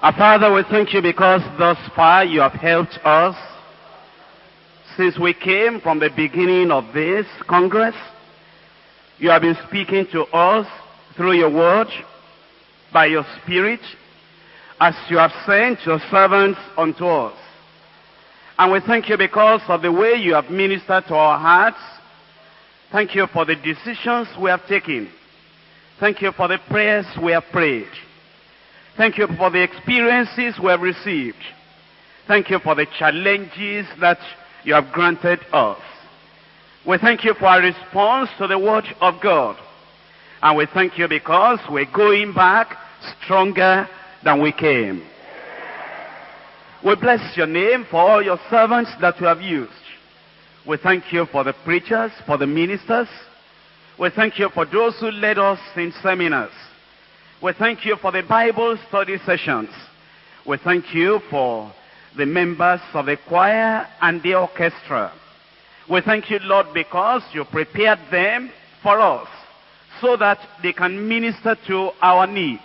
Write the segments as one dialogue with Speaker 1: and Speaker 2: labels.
Speaker 1: Our Father, we thank you because thus far you have helped us. Since we came from the beginning of this Congress, you have been speaking to us through your word, by your Spirit, as you have sent your servants unto us. And we thank you because of the way you have ministered to our hearts. Thank you for the decisions we have taken. Thank you for the prayers we have prayed. Thank you for the experiences we have received. Thank you for the challenges that you have granted us. We thank you for our response to the word of God. And we thank you because we're going back stronger than we came. We bless your name for all your servants that you have used. We thank you for the preachers, for the ministers. We thank you for those who led us in seminars. We thank you for the Bible study sessions. We thank you for the members of the choir and the orchestra. We thank you, Lord, because you prepared them for us so that they can minister to our needs.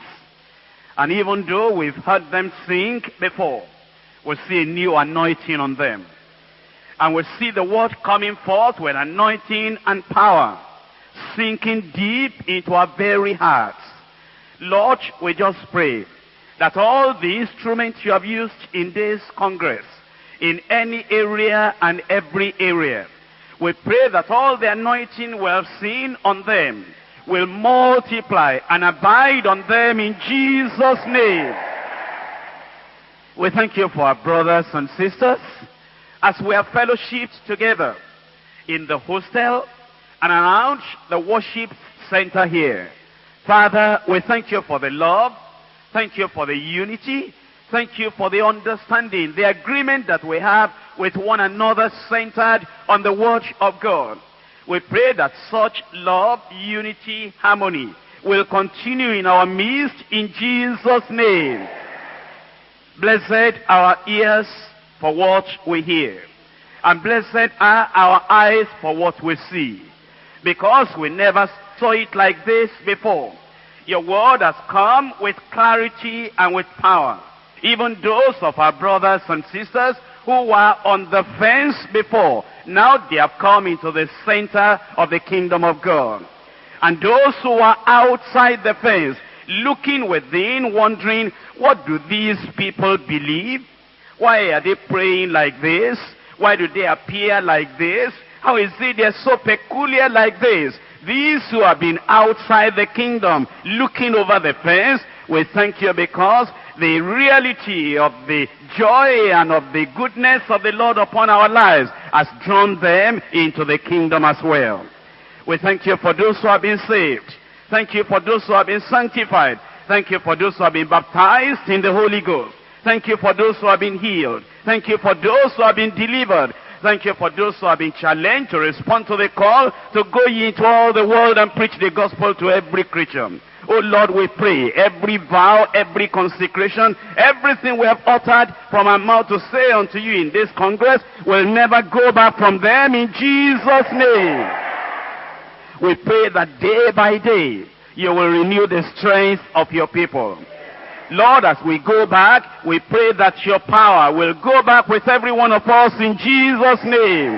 Speaker 1: And even though we've heard them sing before, we see a new anointing on them. And we see the word coming forth with anointing and power, sinking deep into our very hearts. Lord, we just pray that all the instruments you have used in this Congress, in any area and every area, we pray that all the anointing we have seen on them will multiply and abide on them in Jesus' name. We thank you for our brothers and sisters as we have fellowshipped together in the hostel and around the worship center here. Father, we thank you for the love. Thank you for the unity. Thank you for the understanding, the agreement that we have with one another centered on the word of God. We pray that such love, unity, harmony will continue in our midst in Jesus' name. Blessed our ears for what we hear. And blessed are our eyes for what we see. Because we never saw it like this before. Your word has come with clarity and with power. Even those of our brothers and sisters who were on the fence before, now they have come into the center of the kingdom of God. And those who are outside the fence, looking within, wondering, what do these people believe? Why are they praying like this? Why do they appear like this? How is it they're so peculiar like this? These who have been outside the kingdom, looking over the fence, we thank you because the reality of the joy and of the goodness of the Lord upon our lives has drawn them into the kingdom as well. We thank you for those who have been saved. Thank you for those who have been sanctified. Thank you for those who have been baptized in the Holy Ghost. Thank you for those who have been healed. Thank you for those who have been delivered. Thank you for those who have been challenged to respond to the call to go into all the world and preach the gospel to every creature. Oh Lord, we pray every vow, every consecration, everything we have uttered from our mouth to say unto you in this Congress will never go back from them in Jesus' name. We pray that day by day you will renew the strength of your people. Lord, as we go back, we pray that your power will go back with every one of us in Jesus' name.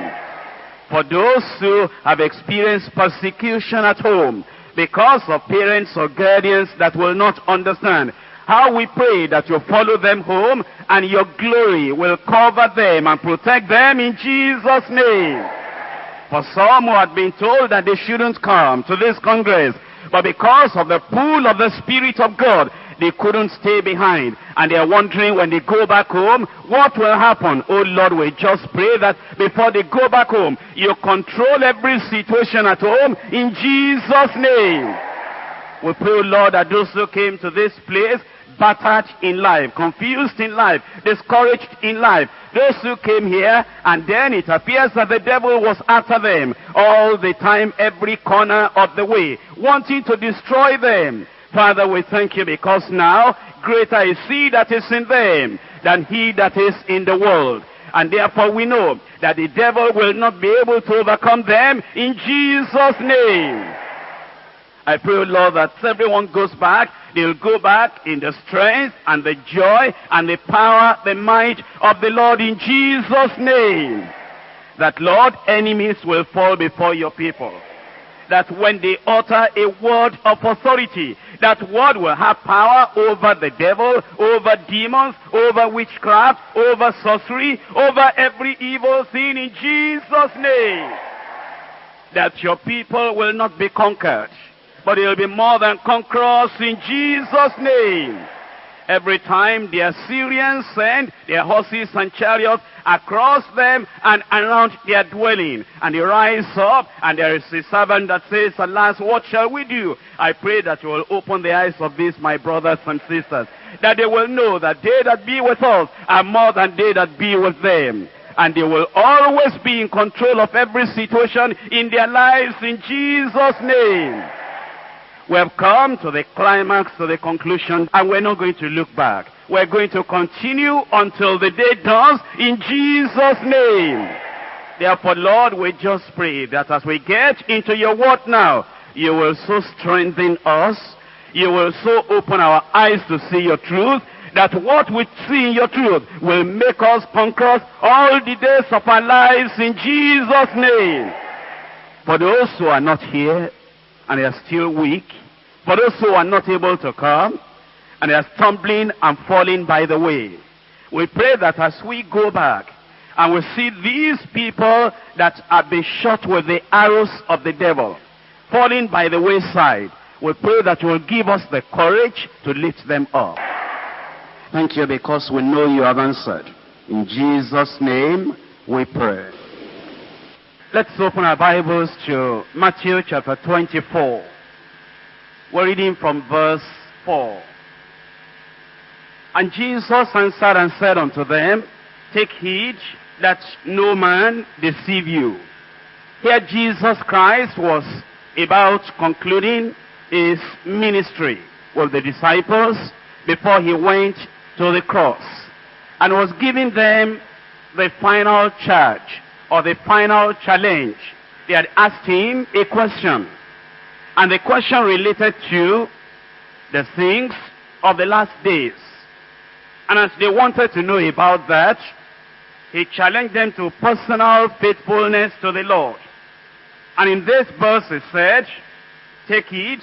Speaker 1: For those who have experienced persecution at home because of parents or guardians that will not understand, how we pray that you follow them home and your glory will cover them and protect them in Jesus' name. For some who had been told that they shouldn't come to this congress, but because of the pull of the Spirit of God, they couldn't stay behind. And they're wondering when they go back home, what will happen? Oh Lord, we just pray that before they go back home, you control every situation at home in Jesus' name. We pray, oh Lord, that those who came to this place battered in life, confused in life, discouraged in life. Those who came here, and then it appears that the devil was after them all the time, every corner of the way, wanting to destroy them. Father, we thank you because now greater is he that is in them than he that is in the world. And therefore we know that the devil will not be able to overcome them in Jesus' name. I pray, Lord, that everyone goes back. They'll go back in the strength and the joy and the power, the might of the Lord in Jesus' name. That, Lord, enemies will fall before your people. That when they utter a word of authority, that word will have power over the devil, over demons, over witchcraft, over sorcery, over every evil thing in Jesus' name. That your people will not be conquered but it will be more than conquerors in Jesus' name. Every time the Assyrians send their horses and chariots across them and around their dwelling, and they rise up, and there is a servant that says, Alas, what shall we do? I pray that you will open the eyes of these, my brothers and sisters, that they will know that they that be with us are more than they that be with them and they will always be in control of every situation in their lives in Jesus' name. We have come to the climax, to the conclusion, and we're not going to look back. We're going to continue until the day dawns in Jesus' name. Therefore, Lord, we just pray that as we get into your word now, you will so strengthen us, you will so open our eyes to see your truth, that what we see in your truth will make us conquerors all the days of our lives in Jesus' name. For those who are not here, and they are still weak. For those who are not able to come, and they are stumbling and falling by the way. We pray that as we go back, and we see these people that have been shot with the arrows of the devil, falling by the wayside, we pray that you will give us the courage to lift them up. Thank you because we know you have answered. In Jesus' name we pray. Let's open our Bibles to Matthew chapter 24. We're reading from verse 4. And Jesus answered and said unto them, Take heed that no man deceive you. Here Jesus Christ was about concluding his ministry with the disciples before he went to the cross and was giving them the final charge or the final challenge. They had asked him a question. And the question related to the things of the last days. And as they wanted to know about that, he challenged them to personal faithfulness to the Lord. And in this verse he said, Take heed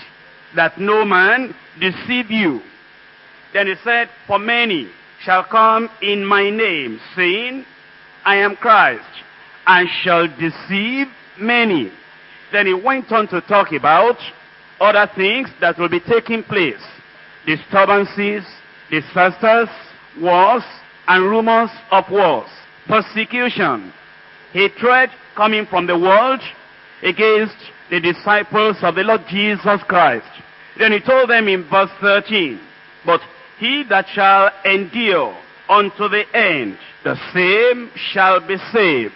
Speaker 1: that no man deceive you. Then he said, For many shall come in my name, saying, I am Christ, and shall deceive many. Then he went on to talk about other things that will be taking place. Disturbances, disasters, wars, and rumors of wars. Persecution, hatred coming from the world against the disciples of the Lord Jesus Christ. Then he told them in verse 13, But he that shall endure unto the end, the same shall be saved.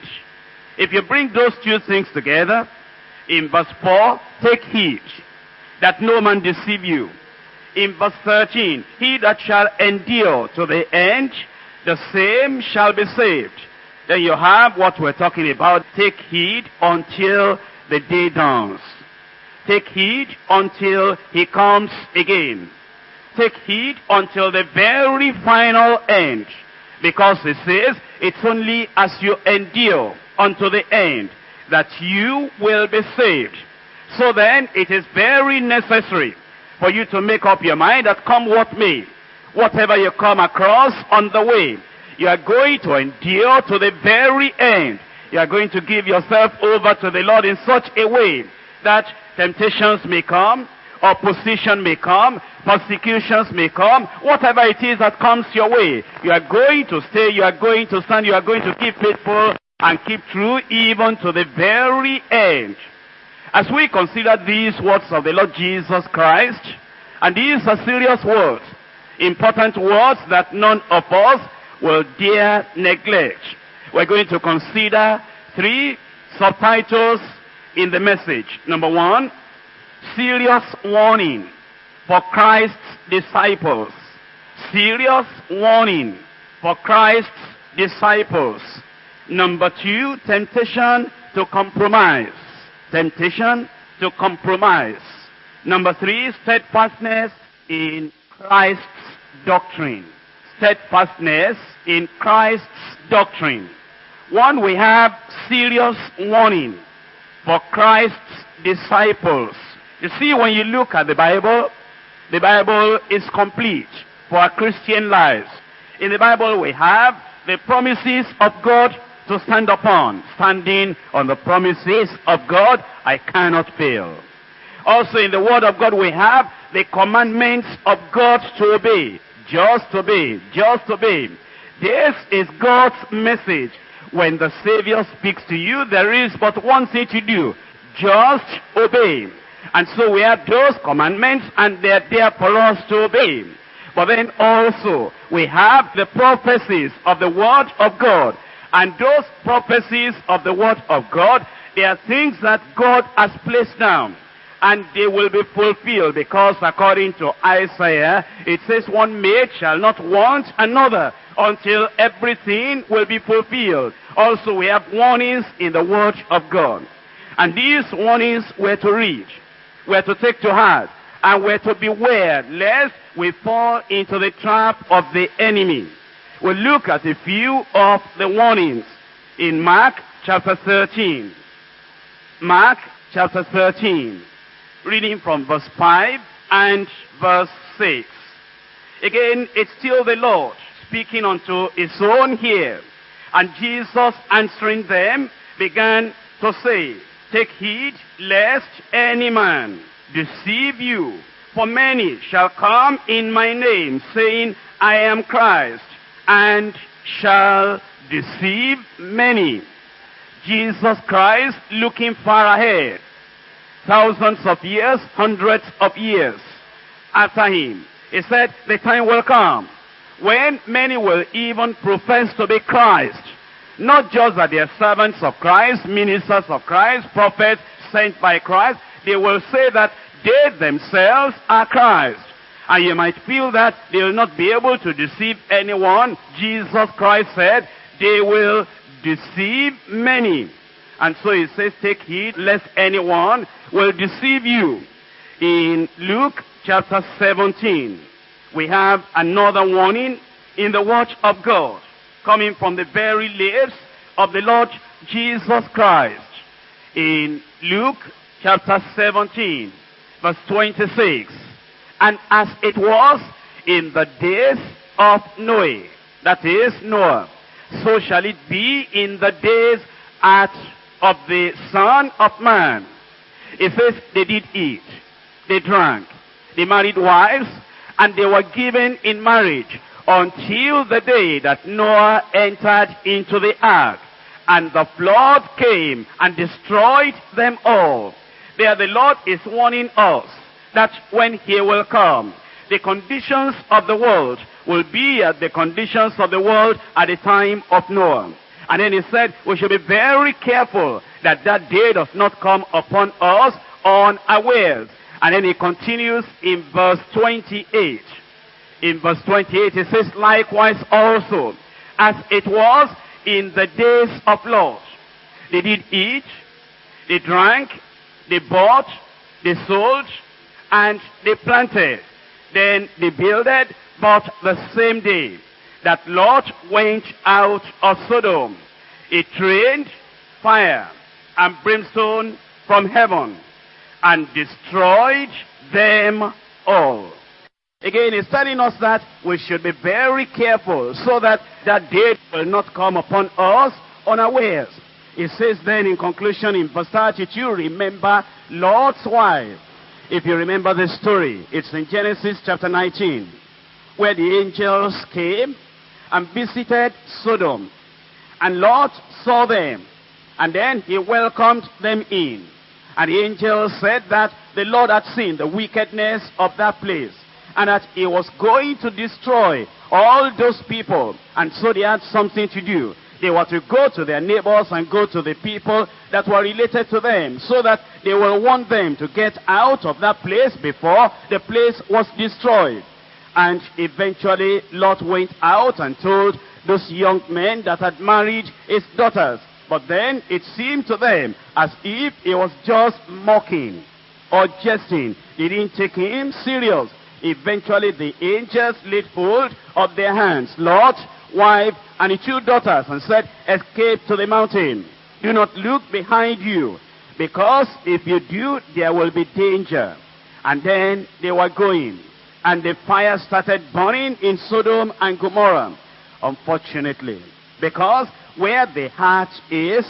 Speaker 1: If you bring those two things together, in verse 4, take heed that no man deceive you. In verse 13, he that shall endure to the end, the same shall be saved. Then you have what we're talking about. Take heed until the day dawns. Take heed until he comes again. Take heed until the very final end. Because it says, it's only as you endure unto the end that you will be saved. So then, it is very necessary for you to make up your mind that come what may, whatever you come across on the way, you are going to endure to the very end. You are going to give yourself over to the Lord in such a way that temptations may come, opposition may come, persecutions may come, whatever it is that comes your way, you are going to stay, you are going to stand, you are going to keep faithful and keep true even to the very end. As we consider these words of the Lord Jesus Christ, and these are serious words, important words that none of us will dare neglect. We're going to consider three subtitles in the message. Number one, serious warning for Christ's disciples. Serious warning for Christ's disciples. Number two, temptation to compromise. Temptation to compromise. Number three, steadfastness in Christ's doctrine. Steadfastness in Christ's doctrine. One, we have serious warning for Christ's disciples. You see, when you look at the Bible, the Bible is complete for our Christian lives. In the Bible, we have the promises of God to stand upon. Standing on the promises of God, I cannot fail. Also in the Word of God, we have the commandments of God to obey. Just to obey. Just to obey. This is God's message. When the Savior speaks to you, there is but one thing to do. Just obey. And so we have those commandments and they're there for us to obey. But then also we have the prophecies of the Word of God. And those prophecies of the Word of God, they are things that God has placed down. And they will be fulfilled because according to Isaiah, it says one maid shall not want another until everything will be fulfilled. Also we have warnings in the Word of God. And these warnings were to read, were to take to heart, and were to beware lest we fall into the trap of the enemy. We'll look at a few of the warnings in Mark chapter 13. Mark chapter 13, reading from verse 5 and verse 6. Again, it's still the Lord speaking unto his own here. And Jesus answering them began to say, Take heed lest any man deceive you. For many shall come in my name, saying, I am Christ, and shall deceive many. Jesus Christ looking far ahead, thousands of years, hundreds of years after him. He said, the time will come when many will even profess to be Christ. Not just that they are servants of Christ, ministers of Christ, prophets sent by Christ. They will say that they themselves are Christ. And you might feel that they will not be able to deceive anyone. Jesus Christ said, they will deceive many. And so he says, take heed lest anyone will deceive you. In Luke chapter 17, we have another warning in the watch of God coming from the very lips of the Lord Jesus Christ. In Luke chapter 17, verse 26. And as it was in the days of Noah, that is Noah, so shall it be in the days at, of the Son of Man. It says they did eat, they drank, they married wives, and they were given in marriage until the day that Noah entered into the ark. And the flood came and destroyed them all. There the Lord is warning us that when he will come, the conditions of the world will be as the conditions of the world at the time of Noah. And then he said, we should be very careful that that day does not come upon us unawares. And then he continues in verse 28. In verse 28 he says, likewise also, as it was in the days of Lot. They did eat, they drank, they bought, they sold, and they planted. Then they builded, but the same day that Lot went out of Sodom, it rained fire and brimstone from heaven and destroyed them all. Again, he's telling us that we should be very careful so that that day will not come upon us unawares. It says then in conclusion in verse 32, remember Lot's wife. If you remember the story, it's in Genesis chapter 19, where the angels came and visited Sodom. And Lot saw them, and then he welcomed them in. And the angel said that the Lord had seen the wickedness of that place and that he was going to destroy all those people. And so they had something to do. They were to go to their neighbors and go to the people that were related to them so that they will want them to get out of that place before the place was destroyed. And eventually Lot went out and told those young men that had married his daughters. But then it seemed to them as if he was just mocking. or jesting. They didn't take him serious. Eventually the angels laid hold of their hands, Lot, wife, and the two daughters, and said, escape to the mountain. Do not look behind you, because if you do, there will be danger. And then they were going, and the fire started burning in Sodom and Gomorrah. Unfortunately, because where the heart is,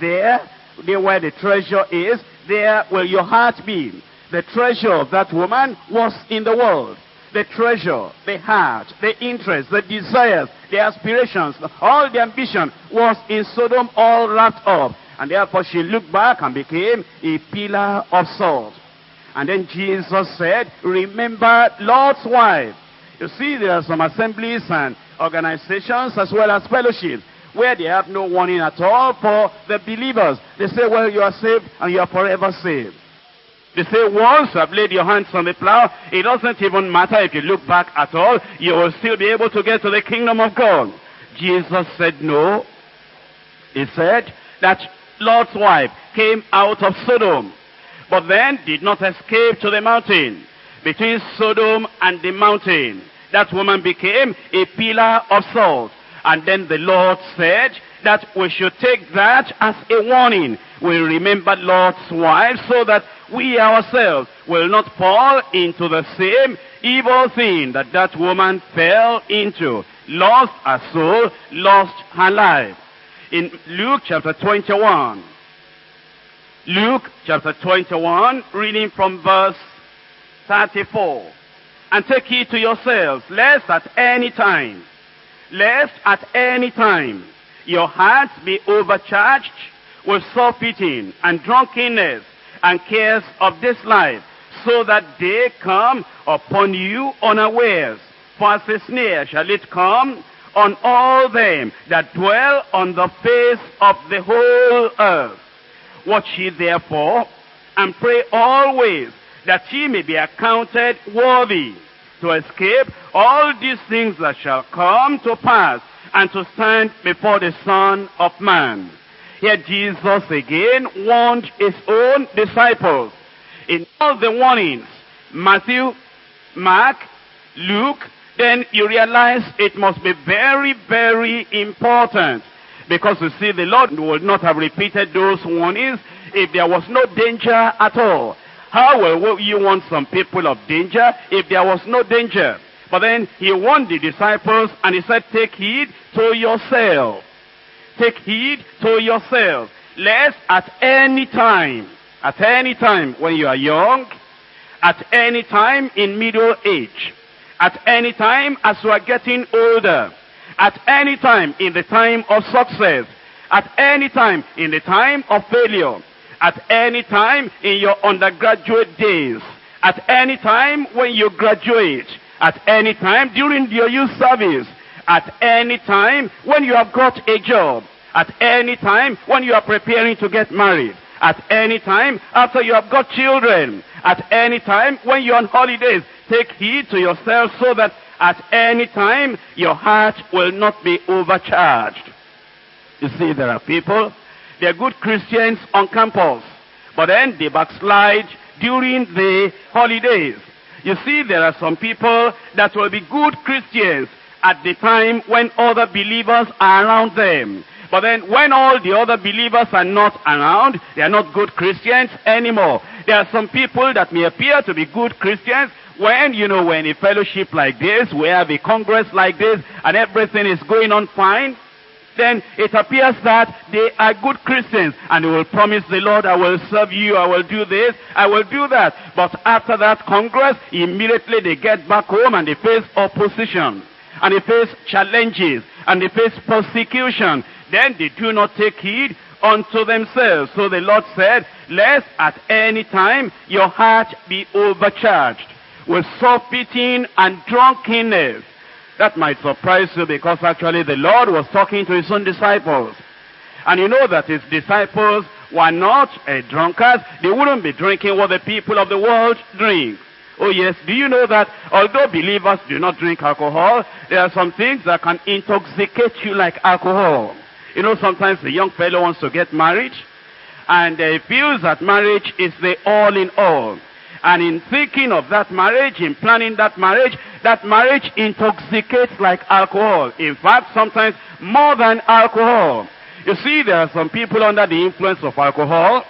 Speaker 1: there, there where the treasure is, there will your heart be. The treasure of that woman was in the world. The treasure, the heart, the interest, the desires, the aspirations, all the ambition was in Sodom all wrapped up. And therefore she looked back and became a pillar of salt. And then Jesus said, remember Lot's wife. You see, there are some assemblies and organizations as well as fellowships where they have no warning at all for the believers. They say, well, you are saved and you are forever saved. They say, once have laid your hands on the plow, it doesn't even matter if you look back at all, you will still be able to get to the kingdom of God. Jesus said no. He said that Lot's wife came out of Sodom, but then did not escape to the mountain. Between Sodom and the mountain, that woman became a pillar of salt. And then the Lord said that we should take that as a warning. We remember Lot's wife so that we ourselves will not fall into the same evil thing that that woman fell into. Lost her soul, lost her life. In Luke chapter 21, Luke chapter 21, reading from verse 34. And take heed to yourselves, lest at any time, lest at any time your hearts be overcharged with surfeiting and drunkenness and cares of this life, so that they come upon you unawares. For as a snare shall it come on all them that dwell on the face of the whole earth. Watch ye therefore, and pray always that ye may be accounted worthy to escape all these things that shall come to pass and to stand before the Son of Man. Here Jesus again warned his own disciples. In all the warnings, Matthew, Mark, Luke, then you realize it must be very, very important. Because you see, the Lord would not have repeated those warnings if there was no danger at all. How will you want some people of danger if there was no danger? But then he warned the disciples and he said, take heed to yourself. Take heed to yourself. Lest at any time, at any time when you are young, at any time in middle age, at any time as you are getting older, at any time in the time of success, at any time in the time of failure, at any time in your undergraduate days, at any time when you graduate, at any time during your youth service, at any time when you have got a job, at any time when you are preparing to get married, at any time after you have got children, at any time when you're on holidays, take heed to yourself so that at any time your heart will not be overcharged. You see, there are people, they're good Christians on campus, but then they backslide during the holidays. You see, there are some people that will be good Christians at the time when other believers are around them. But then when all the other believers are not around, they are not good Christians anymore. There are some people that may appear to be good Christians when, you know, when a fellowship like this, we have a congress like this, and everything is going on fine, then it appears that they are good Christians and they will promise the Lord, I will serve you, I will do this, I will do that. But after that congress, immediately they get back home and they face opposition and they face challenges and they face persecution. Then they do not take heed unto themselves. So the Lord said, lest at any time your heart be overcharged with surfeiting and drunkenness. That might surprise you because actually the Lord was talking to his own disciples. And you know that his disciples were not uh, drunkards. They wouldn't be drinking what the people of the world drink. Oh yes, do you know that although believers do not drink alcohol, there are some things that can intoxicate you like alcohol. You know, sometimes the young fellow wants to get married, and he feels that marriage is the all in all. And in thinking of that marriage, in planning that marriage, that marriage intoxicates like alcohol. In fact, sometimes more than alcohol. You see, there are some people under the influence of alcohol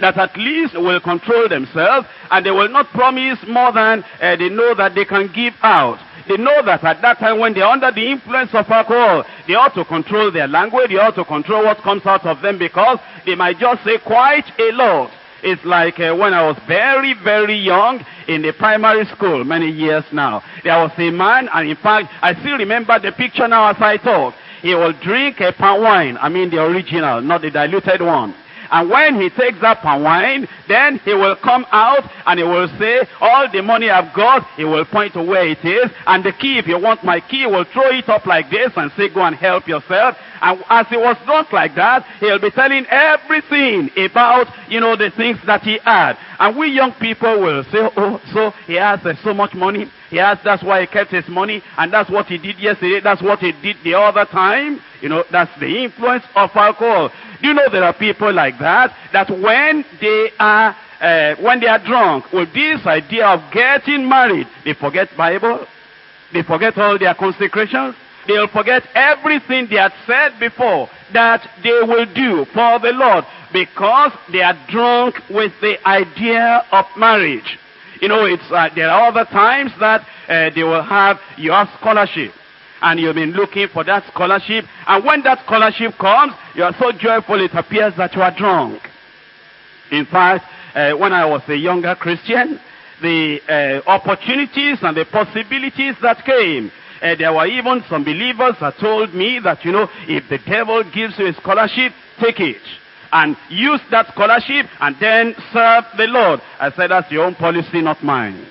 Speaker 1: that at least will control themselves and they will not promise more than uh, they know that they can give out. They know that at that time when they're under the influence of alcohol, they ought to control their language, they ought to control what comes out of them because they might just say quite a lot. It's like uh, when I was very, very young in the primary school, many years now. There was a man, and in fact, I still remember the picture now as I talk. He will drink a palm wine, I mean the original, not the diluted one. And when he takes that palm wine, then he will come out and he will say, all the money I've got, he will point to where it is. And the key, if you want my key, will throw it up like this and say, go and help yourself. And as he was drunk like that, he'll be telling everything about, you know, the things that he had. And we young people will say, oh, so he has uh, so much money. Has, that's why he kept his money. And that's what he did yesterday. That's what he did the other time. You know, that's the influence of alcohol. Do you know there are people like that? That when they are, uh, when they are drunk with this idea of getting married, they forget Bible. They forget all their consecrations. They'll forget everything they had said before that they will do for the Lord because they are drunk with the idea of marriage. You know, it's, uh, there are other times that uh, they will have your scholarship. And you've been looking for that scholarship. And when that scholarship comes, you are so joyful it appears that you are drunk. In fact, uh, when I was a younger Christian, the uh, opportunities and the possibilities that came uh, there were even some believers that told me that, you know, if the devil gives you a scholarship, take it. And use that scholarship and then serve the Lord. I said, that's your own policy, not mine.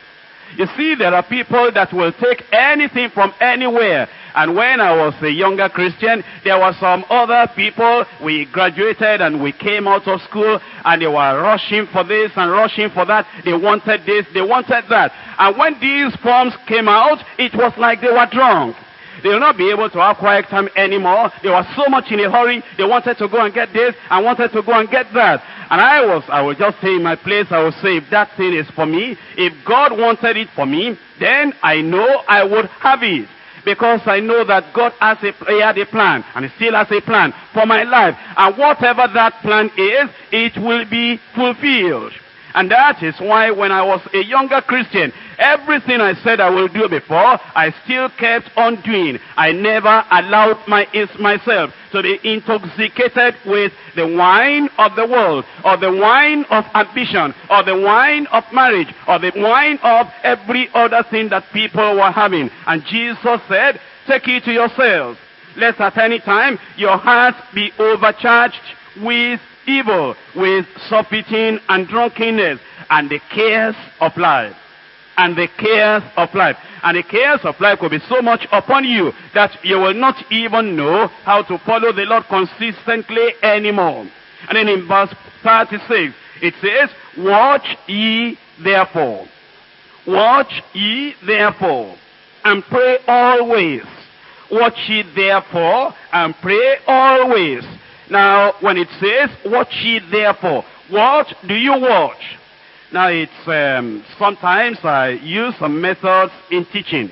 Speaker 1: You see, there are people that will take anything from anywhere. And when I was a younger Christian, there were some other people, we graduated and we came out of school, and they were rushing for this and rushing for that. They wanted this, they wanted that. And when these forms came out, it was like they were drunk. They will not be able to have quiet time anymore. They were so much in a hurry. They wanted to go and get this and wanted to go and get that. And I was, I will just stay in my place. I will say, if that thing is for me, if God wanted it for me, then I know I would have it. Because I know that God has a, he had a plan, and he still has a plan for my life. And whatever that plan is, it will be fulfilled. And that is why when I was a younger Christian, everything I said I will do before, I still kept on doing. I never allowed my, myself to be intoxicated with the wine of the world, or the wine of ambition, or the wine of marriage, or the wine of every other thing that people were having. And Jesus said, take it to yourselves. Lest at any time your heart be overcharged with evil, with surfeiting and drunkenness, and the cares of life. And the cares of life. And the cares of life will be so much upon you that you will not even know how to follow the Lord consistently anymore. And then in verse 36, it says, Watch ye therefore. Watch ye therefore, and pray always. Watch ye therefore, and pray always now, when it says, watch ye therefore, what do you watch? Now, it's, um, sometimes I use some methods in teaching.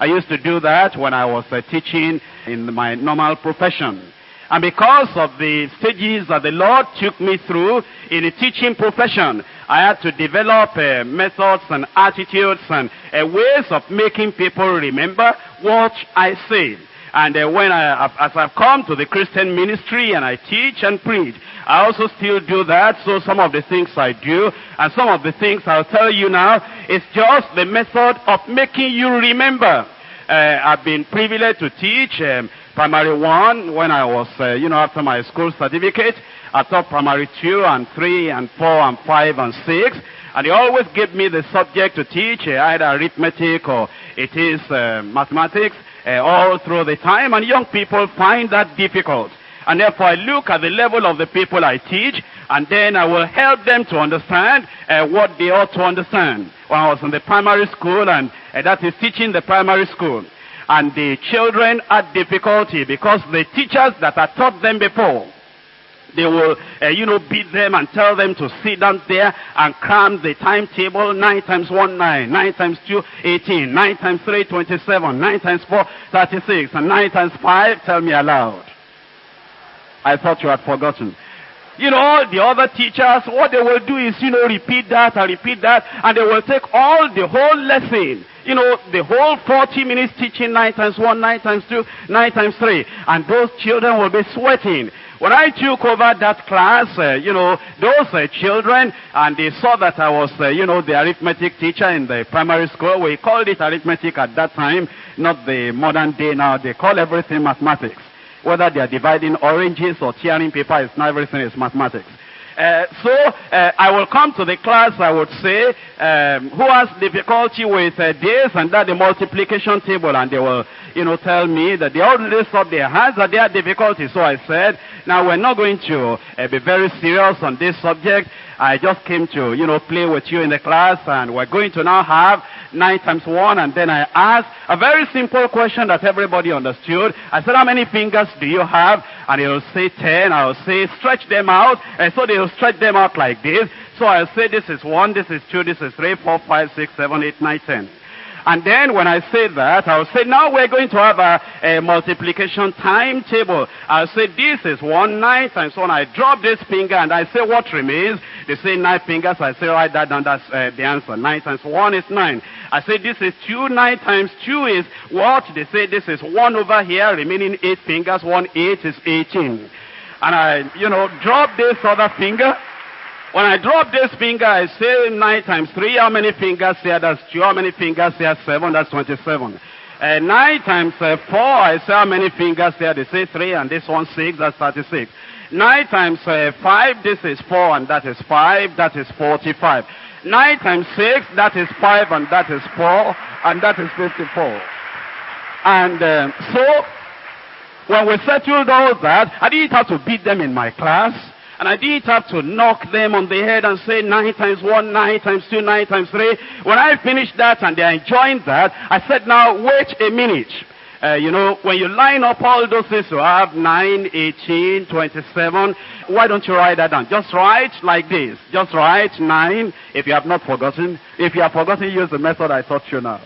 Speaker 1: I used to do that when I was uh, teaching in my normal profession. And because of the stages that the Lord took me through in the teaching profession, I had to develop uh, methods and attitudes and uh, ways of making people remember what I say. And uh, when I, as I've come to the Christian ministry and I teach and preach, I also still do that. So some of the things I do and some of the things I'll tell you now is just the method of making you remember. Uh, I've been privileged to teach um, primary one when I was, uh, you know, after my school certificate. I taught primary two and three and four and five and six. And they always give me the subject to teach, uh, either arithmetic or it is uh, mathematics uh, all through the time, and young people find that difficult. And therefore, I look at the level of the people I teach, and then I will help them to understand uh, what they ought to understand. When I was in the primary school, and uh, that is teaching the primary school, and the children had difficulty because the teachers that had taught them before, They will, uh, you know, beat them and tell them to sit down there and cram the timetable. 9 times 1, 9. 9 times 2, 18. 9 times 3, 27. 9 times 4, 36. And 9 times 5, tell me aloud. I thought you had forgotten. You know, all the other teachers, what they will do is, you know, repeat that and repeat that, and they will take all the whole lesson, you know, the whole 40 minutes teaching 9 times 1, 9 times 2, 9 times 3, and those children will be sweating. When I took over that class, uh, you know, those uh, children, and they saw that I was, uh, you know, the arithmetic teacher in the primary school. We called it arithmetic at that time, not the modern day now. They call everything mathematics. Whether they are dividing oranges or tearing paper, it's not everything is mathematics. Uh, so uh, I will come to the class. I would say, um, who has difficulty with uh, this and that, the multiplication table, and they will, you know, tell me that they all raise up their hands that they have difficulty. So I said, now we're not going to uh, be very serious on this subject. I just came to, you know, play with you in the class, and we're going to now have 9 times 1, and then I asked a very simple question that everybody understood. I said, how many fingers do you have? And he'll say 10. I'll say, stretch them out. And so they'll stretch them out like this. So I'll say, this is 1, this is 2, this is 3, 4, 5, 6, 7, 8, 9, 10. And then when I say that, I'll say, now we're going to have a, a multiplication timetable. I'll say, this is one nine times one. I drop this finger and I say, what remains? They say nine fingers. I say, write that down. That's uh, the answer. Nine times one is nine. I say, this is two. Nine times two is what? They say, this is one over here, remaining eight fingers. One eight is 18. And I, you know, drop this other finger. When I drop this finger, I say 9 times 3. How many fingers here? That's 2. How many fingers here? 7. That's 27. Uh, 9 times uh, 4, I say how many fingers here? They say 3, and this one 6. That's 36. 9 times uh, 5, this is 4, and that is 5. That is 45. 9 times 6, that is 5, and that is 4, and that is 54. And uh, so, when we settled all that, I didn't have to beat them in my class. And I didn't have to knock them on the head and say 9 times 1, 9 times 2, 9 times 3. When I finished that and they're enjoying that, I said, now wait a minute. Uh, you know, when you line up all those things, you have 9, 18, 27. Why don't you write that down? Just write like this. Just write 9, if you have not forgotten. If you have forgotten, use the method I taught you now.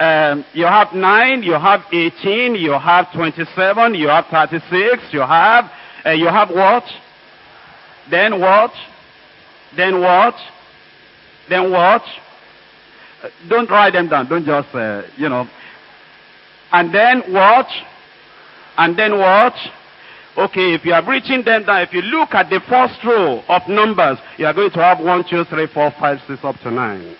Speaker 1: Um, you have 9, you have 18, you have 27, you have 36, you have, uh, you have what? Then what? Then what? Then what? Uh, don't write them down. Don't just, uh, you know. And then what? And then what? Okay, if you are written them down, if you look at the first row of numbers, you are going to have 1, 2, 3, 4, 5, 6, up to 9.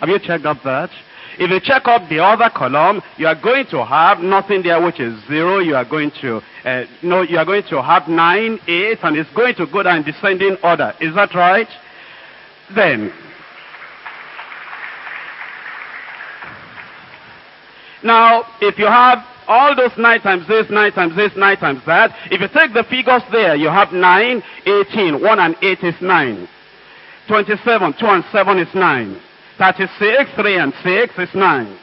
Speaker 1: Have you checked up that? If you check up the other column, you are going to have nothing there which is zero. You are going to, uh, no, you are going to have nine, eight, and it's going to go down in descending order. Is that right? Then, now, if you have all those 9 times this, 9 times this, 9 times that, if you take the figures there, you have 9, 18, 1 and 8 is 9. 27, 2 and 7 is 9. 36, 3 and 6 is 9.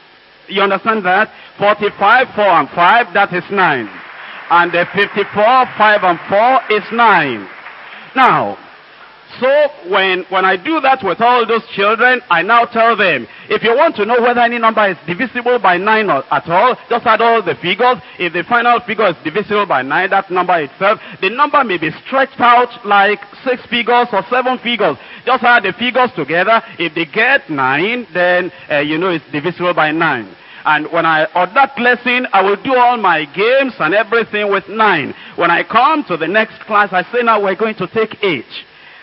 Speaker 1: You understand that? 45, 4 and 5, that is 9. And the 54, 5 and 4 is 9. Now, so when, when I do that with all those children, I now tell them, if you want to know whether any number is divisible by 9 or, at all, just add all the figures. If the final figure is divisible by 9, that number itself, the number may be stretched out like 6 figures or 7 figures. Just add the figures together. If they get 9, then uh, you know it's divisible by 9. And when I, on that lesson, I will do all my games and everything with 9. When I come to the next class, I say now we're going to take 8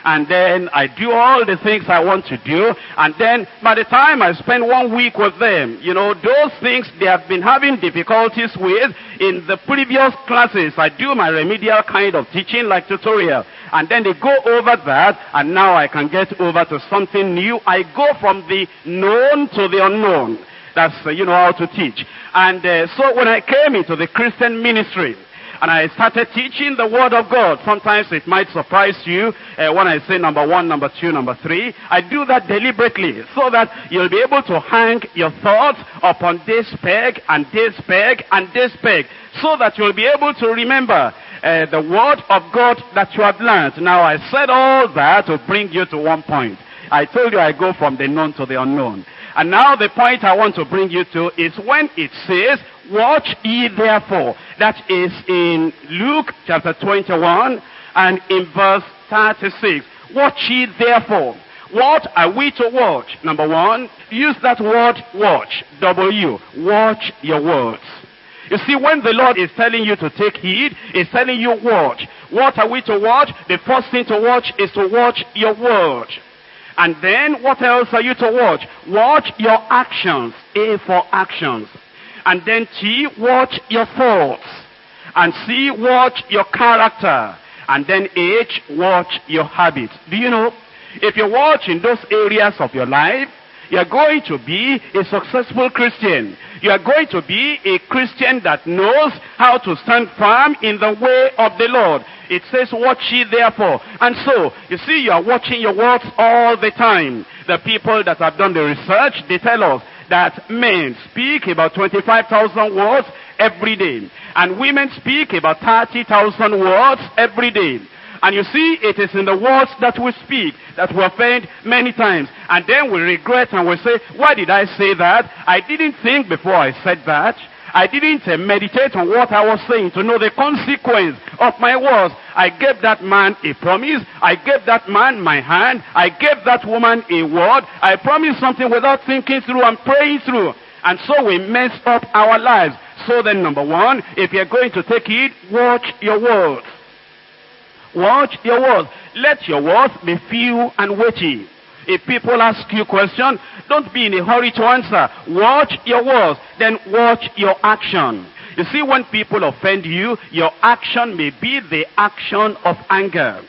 Speaker 1: and then I do all the things I want to do, and then by the time I spend one week with them, you know, those things they have been having difficulties with in the previous classes, I do my remedial kind of teaching like tutorial, and then they go over that, and now I can get over to something new. I go from the known to the unknown. That's, uh, you know, how to teach. And uh, so when I came into the Christian ministry, and I started teaching the Word of God. Sometimes it might surprise you uh, when I say number one, number two, number three. I do that deliberately so that you'll be able to hang your thoughts upon this peg and this peg and this peg so that you'll be able to remember. uh, the word of God that you have learned. Now I said all that to bring you to one point. I told you I go from the known to the unknown. And now the point I want to bring you to is when it says, watch ye therefore. That is in Luke chapter 21 and in verse 36. Watch ye therefore. What are we to watch? Number one, use that word watch. W. Watch your words. You see, when the Lord is telling you to take heed, He's telling you watch. What are we to watch? The first thing to watch is to watch your word. And then what else are you to watch? Watch your actions. A for actions. And then T, watch your thoughts. And C, watch your character. And then H, watch your habits. Do you know? If you watch in those areas of your life, you are going to be a successful Christian. You are going to be a Christian that knows how to stand firm in the way of the Lord. It says, watch ye therefore. And so, you see, you are watching your words all the time. The people that have done the research, they tell us that men speak about 25,000 words every day. And women speak about 30,000 words every day. And you see, it is in the words that we speak that we offend many times. And then we regret and we say, why did I say that? I didn't think before I said that. I didn't uh, meditate on what I was saying to know the consequence of my words. I gave that man a promise. I gave that man my hand. I gave that woman a word. I promised something without thinking through and praying through. And so we mess up our lives. So then, number one, if you're going to take it, watch your words. Watch your words. Let your words be few and weighty. If people ask you question, don't be in a hurry to answer. Watch your words, then watch your action. You see, when people offend you, your action may be the action of anger.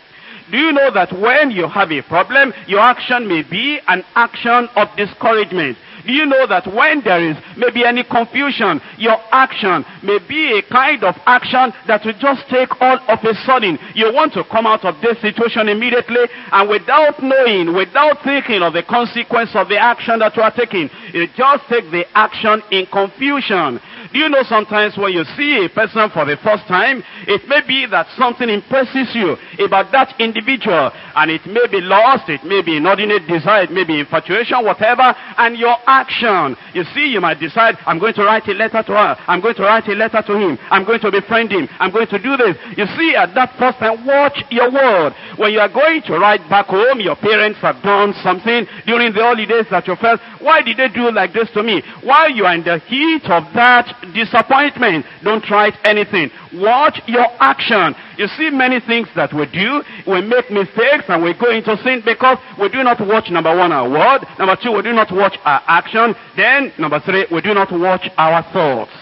Speaker 1: Do you know that when you have a problem, your action may be an action of discouragement? Do you know that when there is maybe any confusion, your action may be a kind of action that will just take all of a sudden. You want to come out of this situation immediately and without knowing, without thinking of the consequence of the action that you are taking, you just take the action in confusion. Do you know sometimes when you see a person for the first time, it may be that something impresses you about that individual, and it may be lost, it may be inordinate desire, it may be infatuation, whatever, and your action. You see, you might decide, I'm going to write a letter to her, I'm going to write a letter to him, I'm going to befriend him, I'm going to do this. You see, at that first time, watch your word. When you are going to write back home, your parents have done something during the holidays that you felt, why did they do like this to me? While you are in the heat of that disappointment, don't write anything. Watch your action. You see many things that we do, we make mistakes and we go into sin because we do not watch number one our word, number two we do not watch our action, then number three we do not watch our thoughts.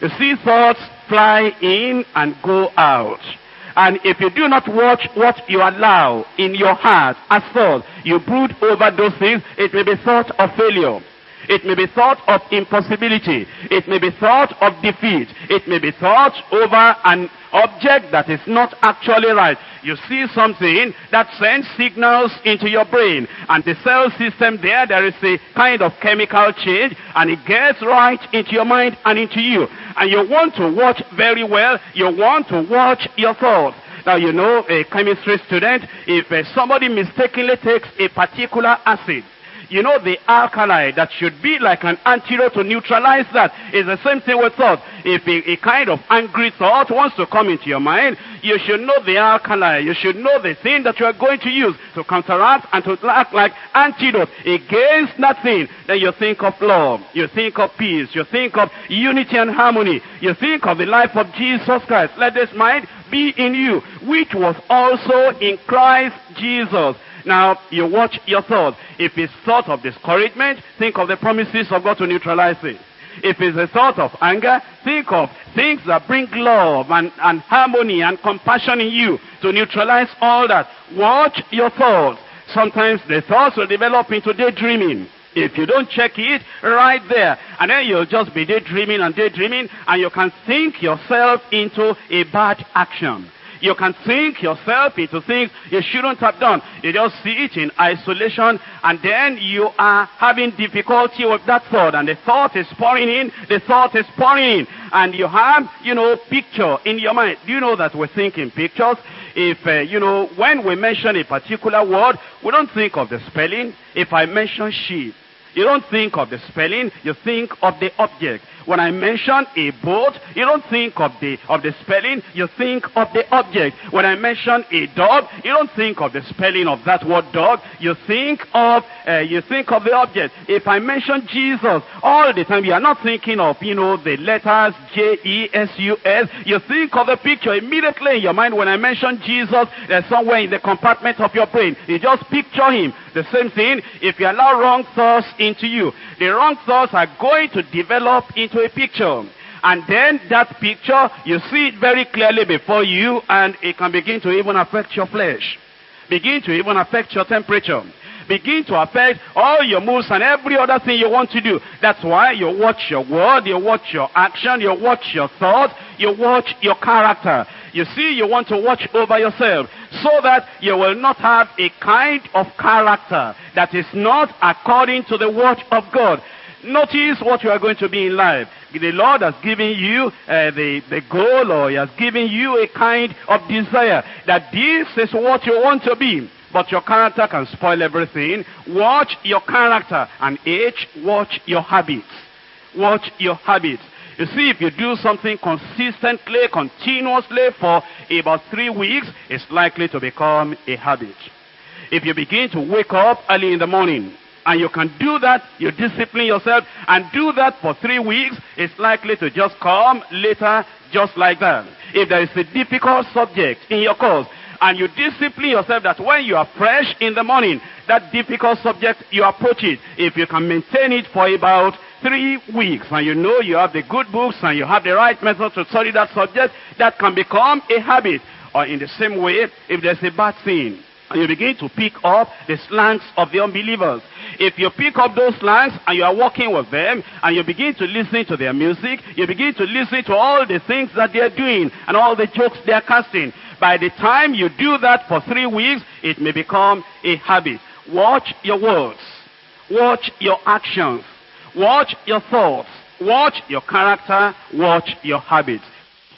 Speaker 1: You see thoughts fly in and go out. And if you do not watch what you allow in your heart as thought, you brood over those things, it may be thought of failure. It may be thought of impossibility. It may be thought of defeat. It may be thought over an object that is not actually right. You see something that sends signals into your brain. And the cell system there, there is a kind of chemical change. And it gets right into your mind and into you. And you want to watch very well. You want to watch your thoughts. Now, you know, a chemistry student, if uh, somebody mistakenly takes a particular acid, you know, the alkali that should be like an antidote to neutralize that is the same thing with thought. If a, a, kind of angry thought wants to come into your mind, you should know the alkali. You should know the thing that you are going to use to counteract and to act like antidote against that thing. Then you think of love. You think of peace. You think of unity and harmony. You think of the life of Jesus Christ. Let this mind be in you, which was also in Christ Jesus. Now, you watch your thoughts. If it's thought of discouragement, think of the promises of God to neutralize it. If it's a thought of anger, think of things that bring love and, and harmony and compassion in you to neutralize all that. Watch your thoughts. Sometimes the thoughts will develop into daydreaming. If you don't check it, right there. And then you'll just be daydreaming and daydreaming, and you can think yourself into a bad action. You can think yourself into things you shouldn't have done. You just see it in isolation and then you are having difficulty with that thought and the thought is pouring in, the thought is pouring in and you have, you know, picture in your mind. Do you know that we think in pictures? If, uh, you know, when we mention a particular word, we don't think of the spelling. If I mention sheep, you don't think of the spelling, you think of the object. When I mention a boat, you don't think of the of the spelling, you think of the object. When I mention a dog, you don't think of the spelling of that word dog, you think of uh, you think of the object. If I mention Jesus, all the time you are not thinking of you know the letters J E S U S. You think of the picture immediately in your mind. When I mention Jesus, there's somewhere in the compartment of your brain. You just picture him. The same thing. If you allow wrong thoughts into you, the wrong thoughts are going to develop into a picture. And then that picture, you see it very clearly before you, and it can begin to even affect your flesh. Begin to even affect your temperature. Begin to affect all your moves and every other thing you want to do. That's why you watch your word, you watch your action, you watch your thought, you watch your character. You see, you want to watch over yourself so that you will not have a kind of character that is not according to the word of God. Notice what you are going to be in life. The Lord has given you uh, the, the goal or He has given you a kind of desire that this is what you want to be. But your character can spoil everything. Watch your character. And H, watch your habits. Watch your habits. You see, if you do something consistently, continuously for about three weeks, it's likely to become a habit. If you begin to wake up early in the morning, and you can do that, you discipline yourself, and do that for three weeks, it's likely to just come later just like that. If there is a difficult subject in your course, and you discipline yourself that when you are fresh in the morning, that difficult subject, you approach it. If you can maintain it for about three weeks, and you know you have the good books, and you have the right method to study that subject, that can become a habit. Or in the same way, if there's a bad thing, and you begin to pick up the slangs of the unbelievers. If you pick up those slangs and you are walking with them and you begin to listen to their music, you begin to listen to all the things that they are doing and all the jokes they are casting. By the time you do that for three weeks, it may become a habit. Watch your words. Watch your actions. Watch your thoughts. Watch your character. Watch your habits.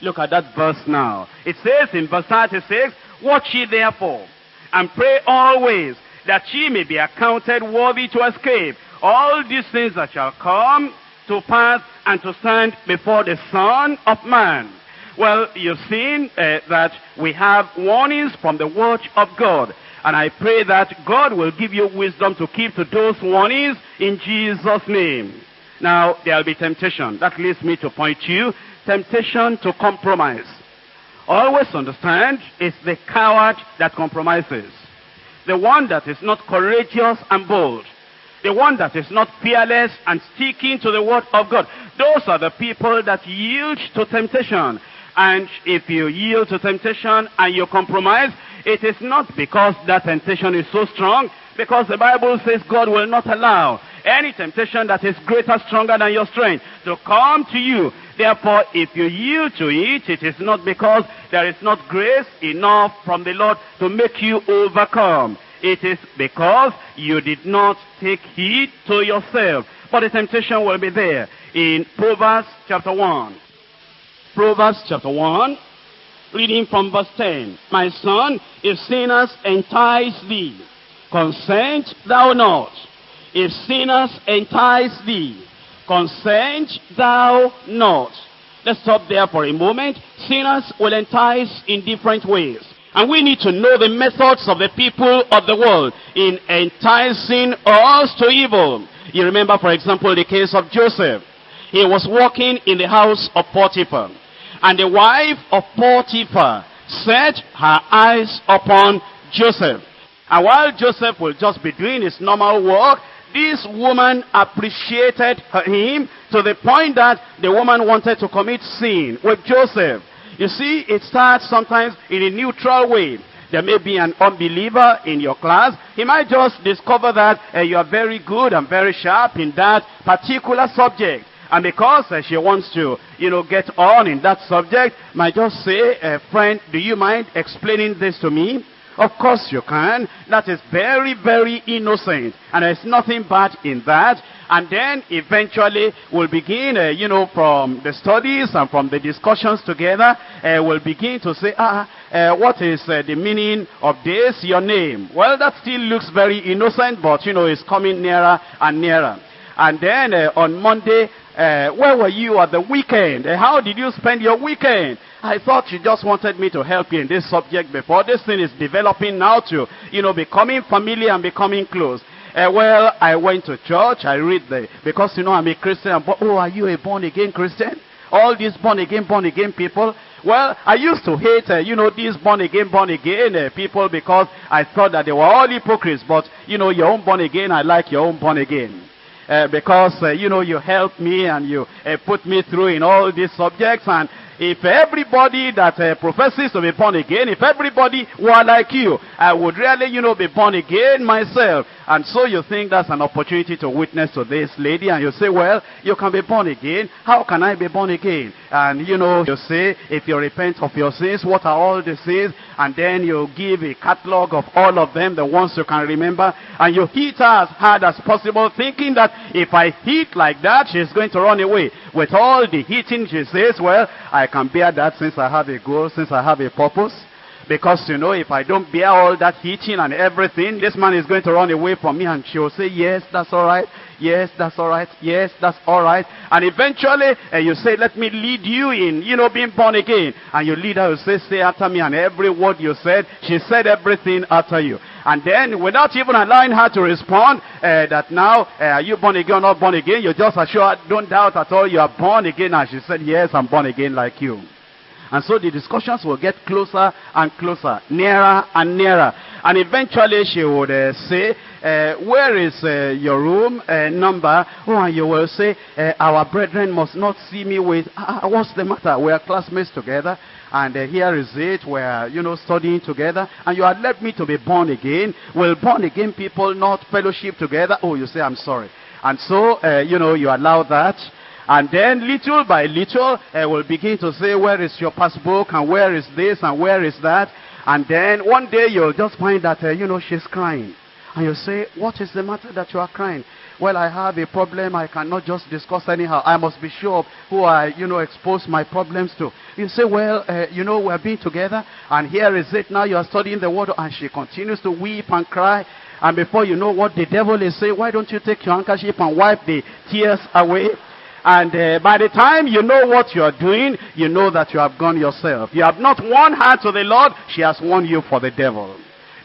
Speaker 1: Look at that verse now. It says in verse 36, Watch ye therefore and pray always that ye may be accounted worthy to escape all these things that shall come to pass and to stand before the Son of Man. Well, you've seen uh, that we have warnings from the word of God. And I pray that God will give you wisdom to keep to those warnings in Jesus' name. Now, there will be temptation. That leads me to point you, temptation to compromise. Always understand, it's the coward that compromises. The one that is not courageous and bold. The one that is not fearless and sticking to the word of God. Those are the people that yield to temptation. And if you yield to temptation and you compromise, it is not because that temptation is so strong, because the Bible says God will not allow any temptation that is greater, stronger than your strength to come to you. Therefore, if you yield to it, it is not because there is not grace enough from the Lord to make you overcome. It is because you did not take heed to yourself. But the temptation will be there in Proverbs chapter 1. Proverbs chapter 1, reading from verse 10. My son, if sinners entice thee, consent thou not. If sinners entice thee, consent thou not. Let's stop there for a moment. Sinners will entice in different ways. And we need to know the methods of the people of the world in enticing us to evil. You remember, for example, the case of Joseph. He was walking in the house of Potiphar. And the wife of Potiphar set her eyes upon Joseph. And while Joseph will just be doing his normal work, this woman appreciated him to the point that the woman wanted to commit sin with Joseph. You see, it starts sometimes in a neutral way. There may be an unbeliever in your class. He might just discover that uh, you are very good and very sharp in that particular subject. And because uh, she wants to, you know, get on in that subject, might just say, uh, friend, do you mind explaining this to me? Of course you can. That is very, very innocent. And there's nothing bad in that. And then eventually we'll begin, uh, you know, from the studies and from the discussions together, uh, we'll begin to say, ah, uh, what is uh, the meaning of this, your name? Well, that still looks very innocent, but, you know, it's coming nearer and nearer. And then uh, on Monday, uh, where were you at the weekend? How did you spend your weekend? I thought you just wanted me to help you in this subject before. This thing is developing now to, you know, becoming familiar and becoming close. Uh, well, I went to church. I read the, because, you know, I'm a Christian. Oh, are you a born-again Christian? All these born-again, born-again people. Well, I used to hate, uh, you know, these born-again, born-again uh, people because I thought that they were all hypocrites. But, you know, your own born-again, I like your own born-again. Uh, because, you know, you helped me and you put me through in all these subjects. And if everybody that uh, professes to be born again, if everybody were like you, I would really, you know, be born again myself. And so you think that's an opportunity to witness to this lady, and you say, well, you can be born again. How can I be born again? And, you know, you say, if you repent of your sins, what are all the sins? And then you give a catalog of all of them, the ones you can remember, and you hit her as hard as possible, thinking that if I hit like that, she's going to run away. With all the hitting, she says, well, I can bear that since I have a goal, since I have a purpose. Because, you know, if I don't bear all that hitting and everything, this man is going to run away from me and she'll say, yes, that's all right. Yes, that's all right. Yes, that's all right. And eventually, uh, you say, let me lead you in, you know, being born again. And you lead her, you say, say after me. And every word you said, she said everything after you. And then, without even allowing her to respond, uh, that now, uh, are you born again or not born again? You just assure don't doubt at all, you are born again. And she said, yes, I'm born again like you. And so the discussions will get closer and closer, nearer and nearer. And eventually she would uh, say, uh, where is uh, your room uh, number? Oh, and you will say, uh, our brethren must not see me with, ah, what's the matter? We are classmates together. And uh, here is it, we're, you know, studying together. And you had led me to be born again. Will born again people not fellowship together? Oh, you say, I'm sorry. And so, you know, you allow that. And then little by little, uh, we'll begin to say, where is your passbook and where is this and where is that? And then one day you'll just find that, uh, you know, she's crying. And you say, what is the matter that you are crying? Well, I have a problem I cannot just discuss anyhow. I must be sure of who I, you know, expose my problems to. You say, well, uh, you know, we're being together, and here is it now. You are studying the word, and she continues to weep and cry. And before you know what the devil is saying, why don't you take your handkerchief and wipe the tears away? And uh, by the time you know what you are doing, you know that you have gone yourself. You have not won her to the Lord, she has won you for the devil.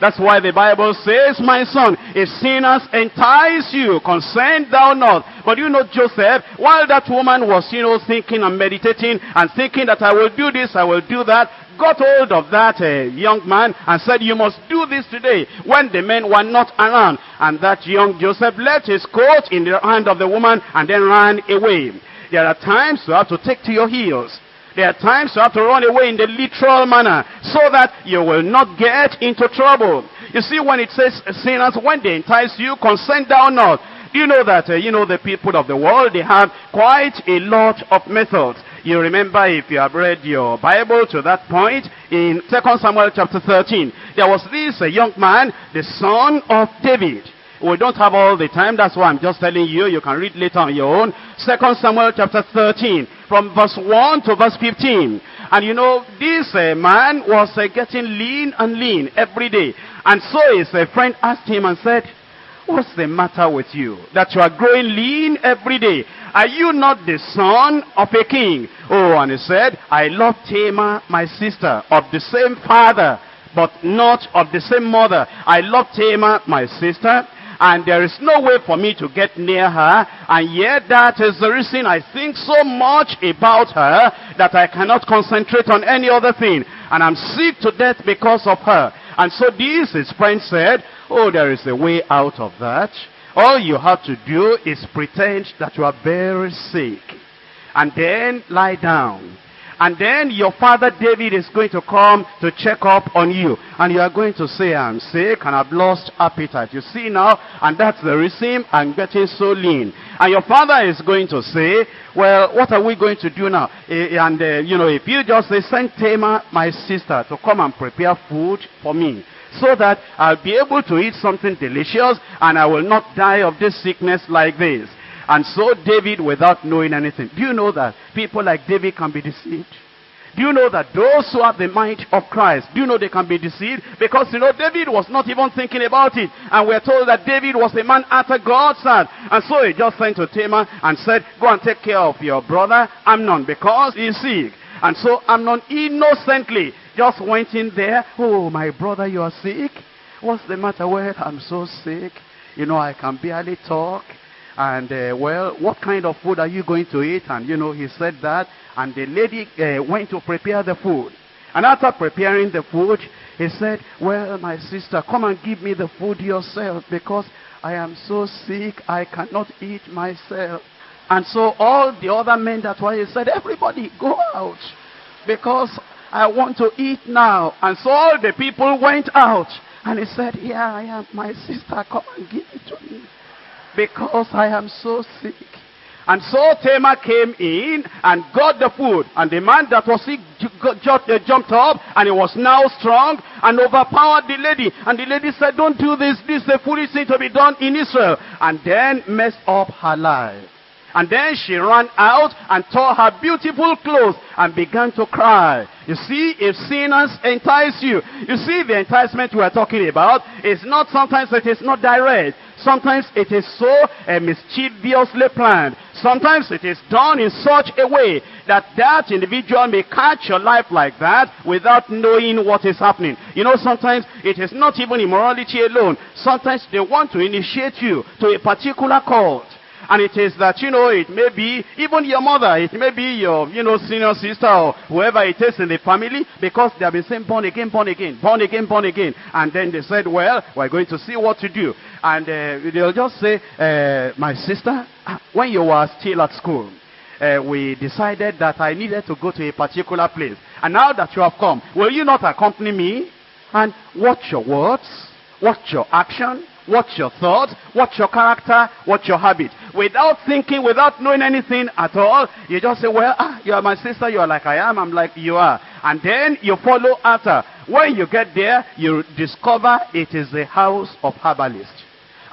Speaker 1: That's why the Bible says, my son, if sinners entice you, consent thou not. But you know Joseph, while that woman was, you know, thinking and meditating and thinking that I will do this, I will do that, got hold of that uh, young man and said, you must do this today when the men were not around. And that young Joseph left his coat in the hand of the woman and then ran away. There are times you have to take to your heels. There are times you have to run away in the literal manner so that you will not get into trouble. You see, when it says sinners, when they entice you, consent thou not. Do you know that, uh, you know, the people of the world, they have quite a lot of methods. You remember if you have read your Bible to that point in 2 Samuel chapter 13. There was this a young man, the son of David. We don't have all the time. That's why I'm just telling you. You can read later on your own. 2 Samuel chapter 13 from verse 1 to verse 15. And you know, this uh, man was uh, getting lean and lean every day. And so his uh, friend asked him and said, What's the matter with you? That you are growing lean every day. Are you not the son of a king? Oh, and he said, I love Tamar, my sister, of the same father, but not of the same mother. I love Tamar, my sister, and there is no way for me to get near her, and yet that is the reason I think so much about her that I cannot concentrate on any other thing. And I'm sick to death because of her. And so this, his friend said, oh, there is a way out of that. All you have to do is pretend that you are very sick. And then lie down. And then your father David is going to come to check up on you. And you are going to say, I'm sick and I've lost appetite. You see now, and that's the reason I'm getting so lean. And your father is going to say, well, what are we going to do now? And, uh, you know, if you just say, send Tamar, my sister, to come and prepare food for me. so that I'll be able to eat something delicious and I will not die of this sickness like this. And so David, without knowing anything, do you know that people like David can be deceived? Do you know that those who have the mind of Christ, do you know they can be deceived? Because you know, David was not even thinking about it. And we're told that David was a man after God's heart. And so he just sent to Tamar and said, go and take care of your brother Amnon because he's sick. And so Amnon innocently just went in there. Oh, my brother, you are sick? What's the matter? Well, I'm so sick. You know, I can barely talk. And, uh, well, what kind of food are you going to eat? And, you know, he said that. And the lady uh, went to prepare the food. And after preparing the food, he said, well, my sister, come and give me the food yourself because I am so sick, I cannot eat myself. And so all the other men that were, he said, everybody go out because I want to eat now. And so all the people went out. And he said, here I am, my sister, come and give it to me because I am so sick. And so Tamar came in and got the food. And the man that was sick uh, jumped up and he was now strong and overpowered the lady. And the lady said, don't do this. This is a foolish thing to be done in Israel. And then messed up her life. And then she ran out and tore her beautiful clothes and began to cry. You see, if sinners entice you, you see the enticement we are talking about is not sometimes it is not direct. Sometimes it is so uh, mischievously planned. Sometimes it is done in such a way that that individual may catch your life like that without knowing what is happening. You know, sometimes it is not even immorality alone. Sometimes they want to initiate you to a particular cult. And it is that, you know, it may be even your mother, it may be your, you know, senior sister or whoever it is in the family because they have been saying born again, born again, born again, born again. And then they said, well, we're going to see what to do. And uh, they'll just say, uh, my sister, ah, when you were still at school, uh, we decided that I needed to go to a particular place. And now that you have come, will you not accompany me? And watch your words, watch your action, What's your thought? What's your character? What's your habit? Without thinking, without knowing anything at all, you just say, well, ah, you are my sister, you are like I am, I'm like you are. And then you follow after. When you get there, you discover it is a house of herbalists.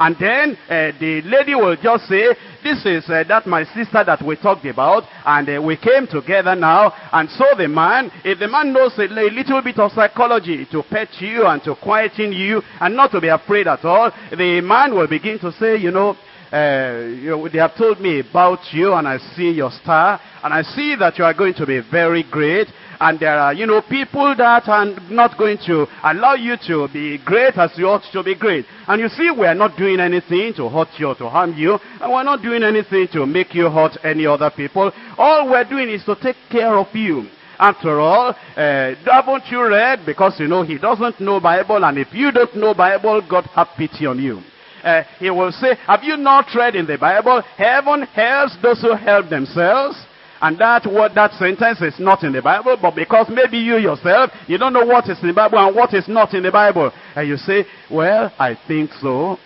Speaker 1: And then uh, the lady will just say, this is uh, that my sister that we talked about, and uh, we came together now. And so the man, if the man knows a, little bit of psychology to pet you and to quieten you and not to be afraid at all, the man will begin to say, you know, uh, you know, they have told me about you and I see your star and I see that you are going to be very great and there are, you know, people that are not going to allow you to be great as you ought to be great. And you see, we're not doing anything to hurt you or to harm you. And we're not doing anything to make you hurt any other people. All we're doing is to take care of you. After all, uh, haven't you read? Because, you know, he doesn't know Bible. And if you don't know Bible, God have pity on you. Uh, he will say, have you not read in the Bible, heaven helps those who help themselves? And that word, that sentence is not in the Bible, but because maybe you yourself, you don't know what is in the Bible and what is not in the Bible. And you say, well, I think so.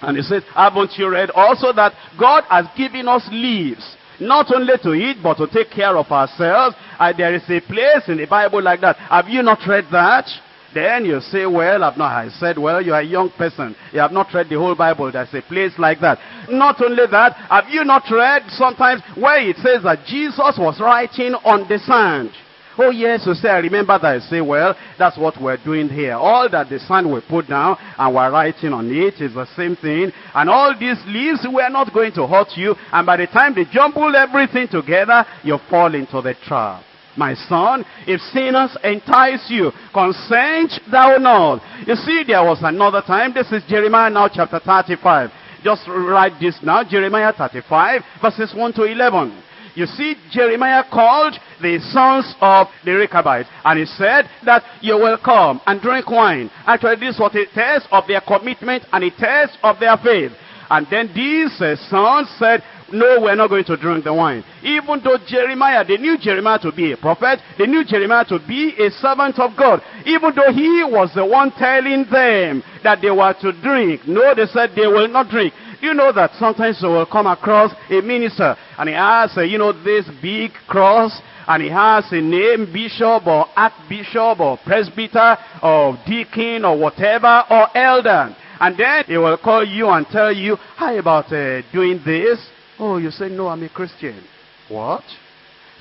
Speaker 1: And he says, haven't you read also that God has given us leaves, not only to eat, but to take care of ourselves? And there is a place in the Bible like that. Have you not read that? Then you say, well, I've not, I said, well, you're a young person. You have not read the whole Bible. There's a place like that. Not only that, have you not read sometimes where it says that Jesus was writing on the sand? Oh yes, you say, I remember that. I say, well, that's what we're doing here. All that the sand we put down and we're writing on it is the same thing. And all these leaves, we're not going to hurt you. And by the time they jumble everything together, you fall into the trap. My son, if sinners entice you, consent thou not. You see, there was another time. This is Jeremiah now chapter 35. Just write this now. Jeremiah 35 verses 1 to 11. You see, Jeremiah called the sons of the Rechabites. And he said that you will come and drink wine. Actually, this was a test of their commitment and a test of their faith. And then these uh, sons said, no, we're not going to drink the wine. Even though Jeremiah, they knew Jeremiah to be a prophet, they knew Jeremiah to be a servant of God. Even though he was the one telling them that they were to drink. No, they said they will not drink. You know that sometimes you will come across a minister and he has, uh, you know, this big cross and he has a name, bishop or archbishop or presbyter or deacon or whatever or elder. And then he will call you and tell you, how about uh, doing this? Oh, you say, no, I'm a Christian. What?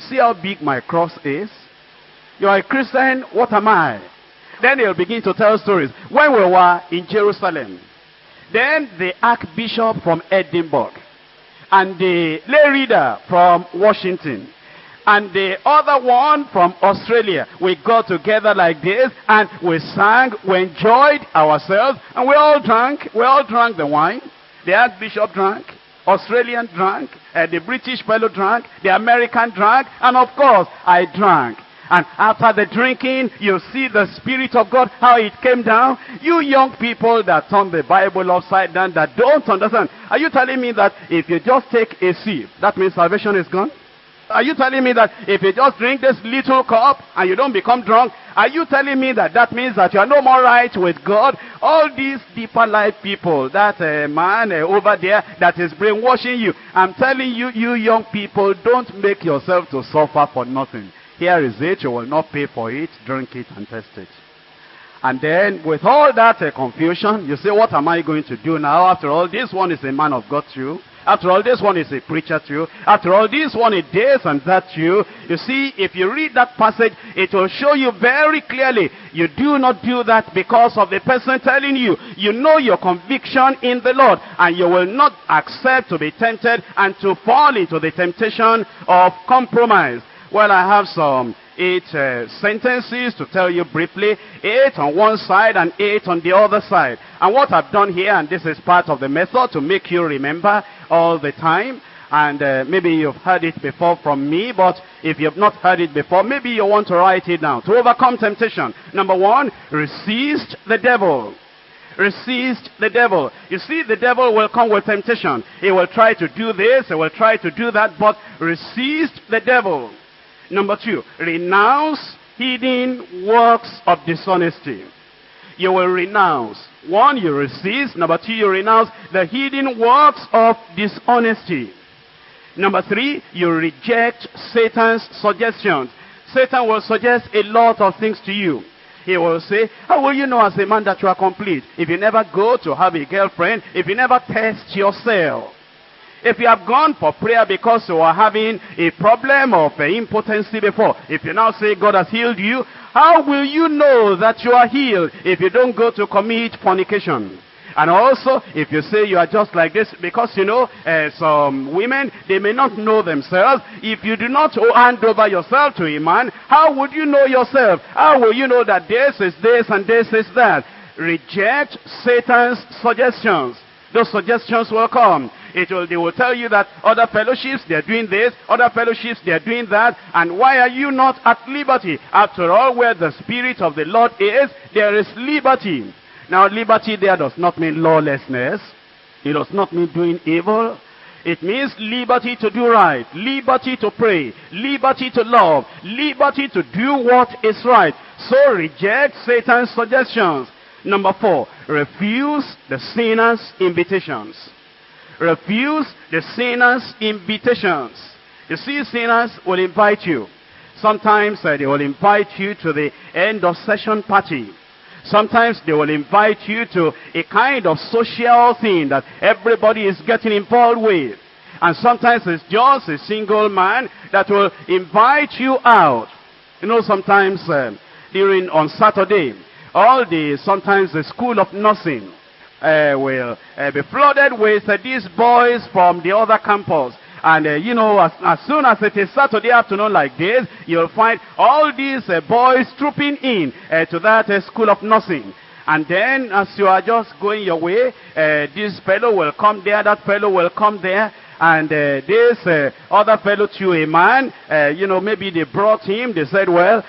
Speaker 1: See how big my cross is? You are a Christian, what am I? Then they'll begin to tell stories. When we were in Jerusalem, then the archbishop from Edinburgh, and the lay reader from Washington, and the other one from Australia. We got together like this and we sang, we enjoyed ourselves, and we all drank, we all drank the wine. The Archbishop drank, Australian drank, uh, the British fellow drank, the American drank, and of course, I drank. And after the drinking, you see the Spirit of God, how it came down. You young people that turn the Bible upside down, that don't understand. Are you telling me that if you just take a sip, that means salvation is gone? Are you telling me that if you just drink this little cup and you don't become drunk, are you telling me that that means that you are no more right with God? All these deeper life people, that uh, man uh, over there that is brainwashing you, I'm telling you, you young people, don't make yourself to suffer for nothing. Here is it, you will not pay for it, drink it and test it. And then with all that uh, confusion, you say, what am I going to do now? After all, this one is a man of God too. After all, this one is a preacher too. After all, this one is this and that too. You you see, if you read that passage, it will show you very clearly. You do not do that because of the person telling you. You know your conviction in the Lord. And you will not accept to be tempted and to fall into the temptation of compromise. Well, I have some eight uh, sentences to tell you briefly. Eight on one side and eight on the other side. And what I've done here, and this is part of the method to make you remember all the time. And uh, maybe you've heard it before from me, but if you've not heard it before, maybe you want to write it down. To overcome temptation. Number one, resist the devil. Resist the devil. You see, the devil will come with temptation. He will try to do this, he will try to do that, but resist the devil. Number two, renounce hidden works of dishonesty. You will renounce. One, you resist. Number two, you renounce the hidden works of dishonesty. Number three, you reject Satan's suggestions. Satan will suggest a lot of things to you. He will say, how will you know as a man that you are complete? If you never go to have a girlfriend, if you never test yourself. If you have gone for prayer because you are having a problem of uh, impotency before, if you now say God has healed you, how will you know that you are healed if you don't go to commit fornication? And also, if you say you are just like this, because you know, uh, some women, they may not know themselves. If you do not hand over yourself to a man, how would you know yourself? How will you know that this is this and this is that? Reject Satan's suggestions. Those suggestions will come. It will, they will tell you that other fellowships, they're doing this, other fellowships, they're doing that, and why are you not at liberty? After all, where the Spirit of the Lord is, there is liberty. Now, liberty there does not mean lawlessness. It does not mean doing evil. It means liberty to do right, liberty to pray, liberty to love, liberty to do what is right. So reject Satan's suggestions. Number four, refuse the sinner's invitations. Refuse the sinner's invitations. You see, sinners will invite you. Sometimes uh, they will invite you to the end of session party. Sometimes they will invite you to a kind of social thing that everybody is getting involved with. And sometimes it's just a single man that will invite you out. You know, sometimes uh, during on Saturday, all the, sometimes the school of nursing uh, will uh, be flooded with uh, these boys from the other campus. And, uh, you know, as, as, soon as it is Saturday afternoon like this, you'll find all these uh, boys trooping in uh, to that school of nursing. And then, as you are just going your way, this fellow will come there, that fellow will come there. And uh, this uh, other fellow to a man, uh, you know, maybe they brought him. They said, well,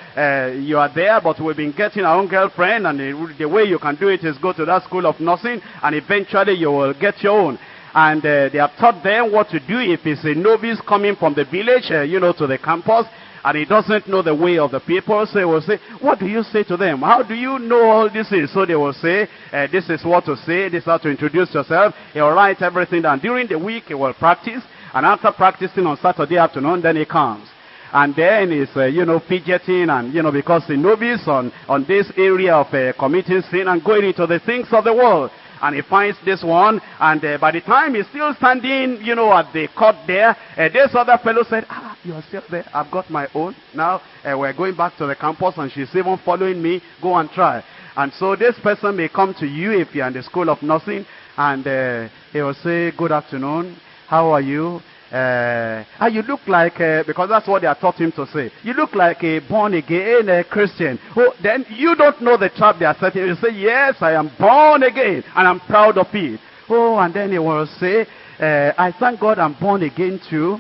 Speaker 1: you are there, but we've been getting our own girlfriend. And the, the, way you can do it is go to that school of nursing. And eventually you will get your own. And they have taught them what to do if it's a novice coming from the village, you know, to the campus and he doesn't know the way of the people, so he will say, what do you say to them? How do you know all this is? So they will say, uh, this is what to say, this is how to introduce yourself. He will write everything down. During the week, he will practice, and after practicing on Saturday afternoon, then he comes. and then he's, uh, you know, fidgeting and, you know, because the novice on, on this area of uh, committing sin and going into the things of the world. And he finds this one, and uh, by the time he's still standing, you know, at the court there, uh, this other fellow said, ah, you're still there, I've got my own. Now, uh, we're going back to the campus, and she's even following me, go and try. And so this person may come to you if you're in the school of nursing, and uh, he will say, good afternoon, how are you? Uh, and you look like, uh, because that's what they are taught him to say. You look like a born again uh, Christian. Oh, then you don't know the trap they are setting. You say, yes, I am born again, and I'm proud of it. Oh, and then he will say, uh, I thank God I'm born again too.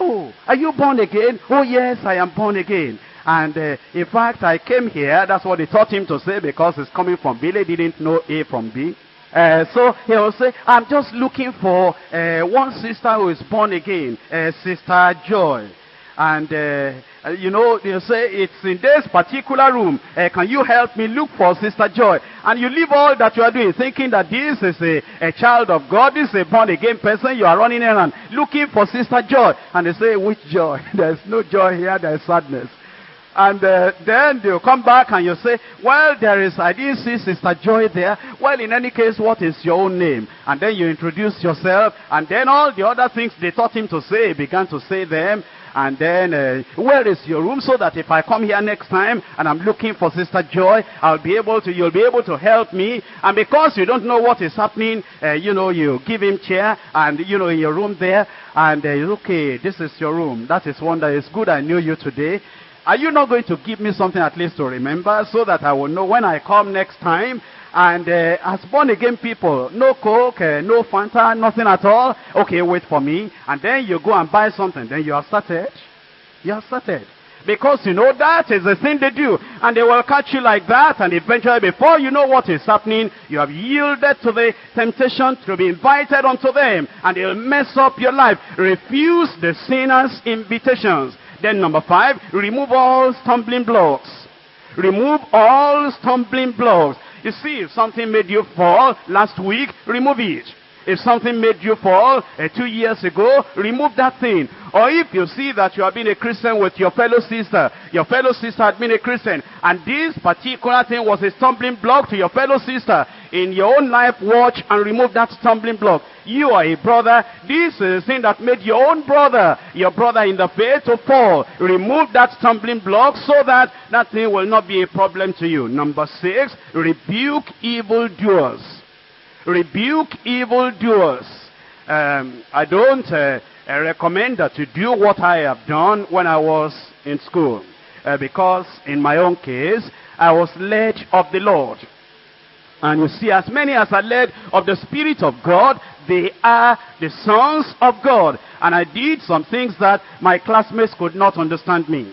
Speaker 1: Oh, are you born again? Oh, yes, I am born again. And uh, in fact, I came here, that's what they taught him to say, because it's coming from B. They didn't know A from B. Uh, so he will say, I'm just looking for uh, one sister who is born again, uh, Sister Joy. And, uh, you know, they'll say, it's in this particular room. Uh, can you help me look for Sister Joy? And you leave all that you are doing thinking that this is a, a child of God, this is a born again person. You are running around looking for Sister Joy. And they say, which joy? There's no joy here, there's sadness. And uh, then they'll come back and you say, well, there is, I didn't see Sister Joy there. Well, in any case, what is your own name? And then you introduce yourself. And then all the other things they taught him to say, he began to say them. And then, uh, where is your room? So that if I come here next time and I'm looking for Sister Joy, I'll be able to, you'll be able to help me. And because you don't know what is happening, uh, you know, you give him chair and, you know, in your room there. And, uh, okay, this is your room. That is one that is good. I knew you today. Are you not going to give me something at least to remember so that I will know when I come next time? And uh, as born again people, no Coke, uh, no Fanta, nothing at all. Okay, wait for me. And then you go and buy something. Then you have started. You have started. Because you know that is the thing they do. And they will catch you like that. And eventually, before you know what is happening, you have yielded to the temptation to be invited unto them. And they'll mess up your life. Refuse the sinner's invitations. Then number five, remove all stumbling blocks. Remove all stumbling blocks. You see, if something made you fall last week, remove it. If something made you fall uh, two years ago, remove that thing. Or if you see that you have been a Christian with your fellow sister, your fellow sister had been a Christian, and this particular thing was a stumbling block to your fellow sister, in your own life, watch and remove that stumbling block. You are a brother. This is a thing that made your own brother, your brother in the faith, to fall. Remove that stumbling block so that that thing will not be a problem to you. Number six, rebuke evildoers rebuke evildoers. Um, I don't uh, recommend that you do what I have done when I was in school. Uh, because in my own case, I was led of the Lord. And you see, as many as are led of the Spirit of God, they are the sons of God. And I did some things that my classmates could not understand me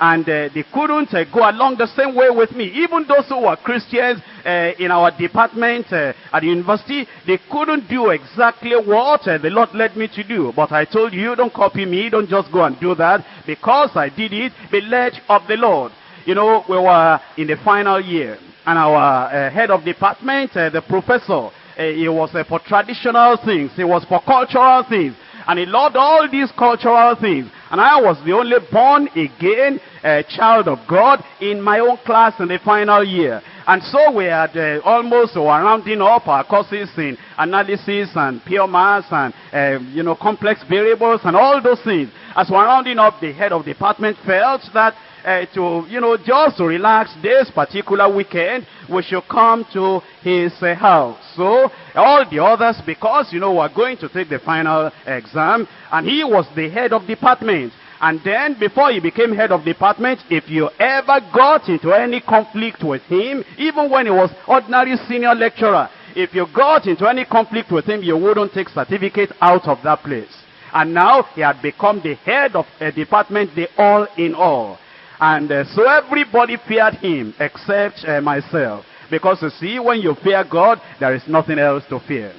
Speaker 1: and uh, they couldn't uh, go along the same way with me. Even those who were Christians uh, in our department uh, at the university, they couldn't do exactly what uh, the Lord led me to do. But I told you, don't copy me, don't just go and do that. Because I did it, be led of the Lord. You know, we were in the final year, and our uh, head of department, the professor, he was for traditional things, he was for cultural things. And he loved all these cultural things. And I was the only born again uh, child of God in my own class in the final year. And so we had uh, almost rounding up our courses in analysis and pure maths and, uh, you know, complex variables and all those things. As we're rounding up, the head of department felt that uh, to, you know, just to relax this particular weekend, we should come to his uh, house. So, all the others, because, you know, we're going to take the final exam, and he was the head of department. And then, before he became head of department, if you ever got into any conflict with him, even when he was ordinary senior lecturer, if you got into any conflict with him, you wouldn't take certificate out of that place. And now he had become the head of a department, the all in all. And uh, so everybody feared him except uh, myself. Because you see, when you fear God, there is nothing else to fear.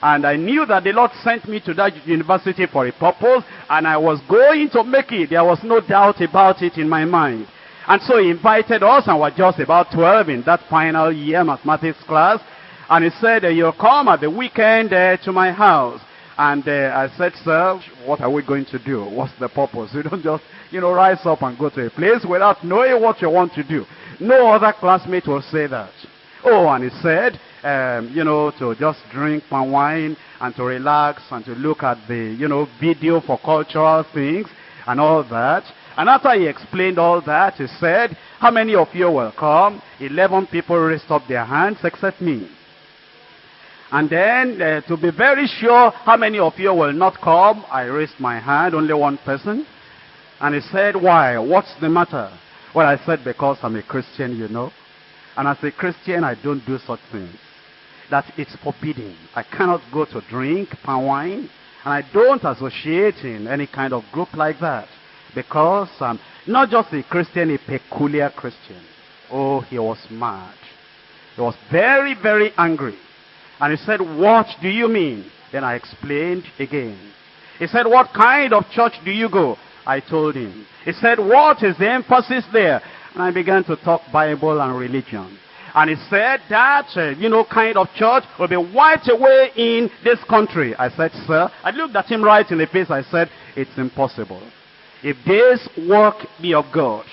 Speaker 1: And I knew that the Lord sent me to that university for a purpose, and I was going to make it. There was no doubt about it in my mind. And so he invited us, and we're just about 12 in that final year mathematics class. And he said, you'll come at the weekend uh, to my house.
Speaker 2: And uh, I said, sir, what are we going to do? What's the purpose? You don't just, you know, rise up and go to a place without knowing what you want to do. No other classmate will say that. Oh, and he said, um, you know, to just drink palm wine and to relax and to look at the, you know, video for cultural things and all that. And after he explained all that, he said, how many of you will come? Eleven people raised up their hands except me. And then, uh, to be very sure how many of you will not come, I raised my hand, only one person. And he said, why? What's the matter? Well, I said, because I'm a Christian, you know. And as a Christian, I don't do such things. That it's forbidden. I cannot go to drink palm wine. And I don't associate in any kind of group like that. Because I'm not just a Christian, a peculiar Christian. Oh, he was mad. He was very, very angry. And he said, what do you mean? Then I explained again. He said, what kind of church do you go? I told him. He said, what is the emphasis there? And I began to talk Bible and religion. And he said that, uh, you know, kind of church will be wiped away in this country. I said, sir, I looked at him right in the face. I said, it's impossible. If this work be of God,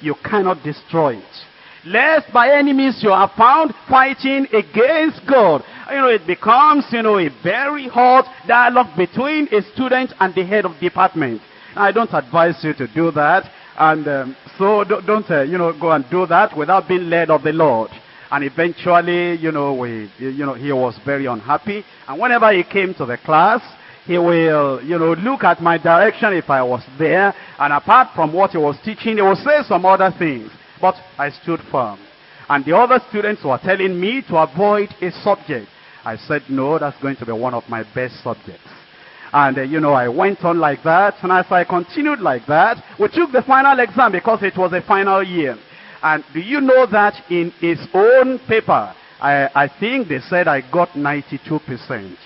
Speaker 2: you cannot destroy it lest by any means you are found fighting against God. You know, it becomes, you know, a very hot dialogue between a student and the head of department. I don't advise you to do that. And um, so don't, don't uh, you know, go and do that without being led of the Lord. And eventually, you know, we, you know, he was very unhappy. And whenever he came to the class, he will, you know, look at my direction if I was there. And apart from what he was teaching, he will say some other things. But I stood firm. And the other students were telling me to avoid a subject. I said, no, that's going to be one of my best subjects. And, uh, you know, I went on like that. And as I continued like that, we took the final exam because it was a final year. And do you know that in his own paper, I, I think they said I got 92%.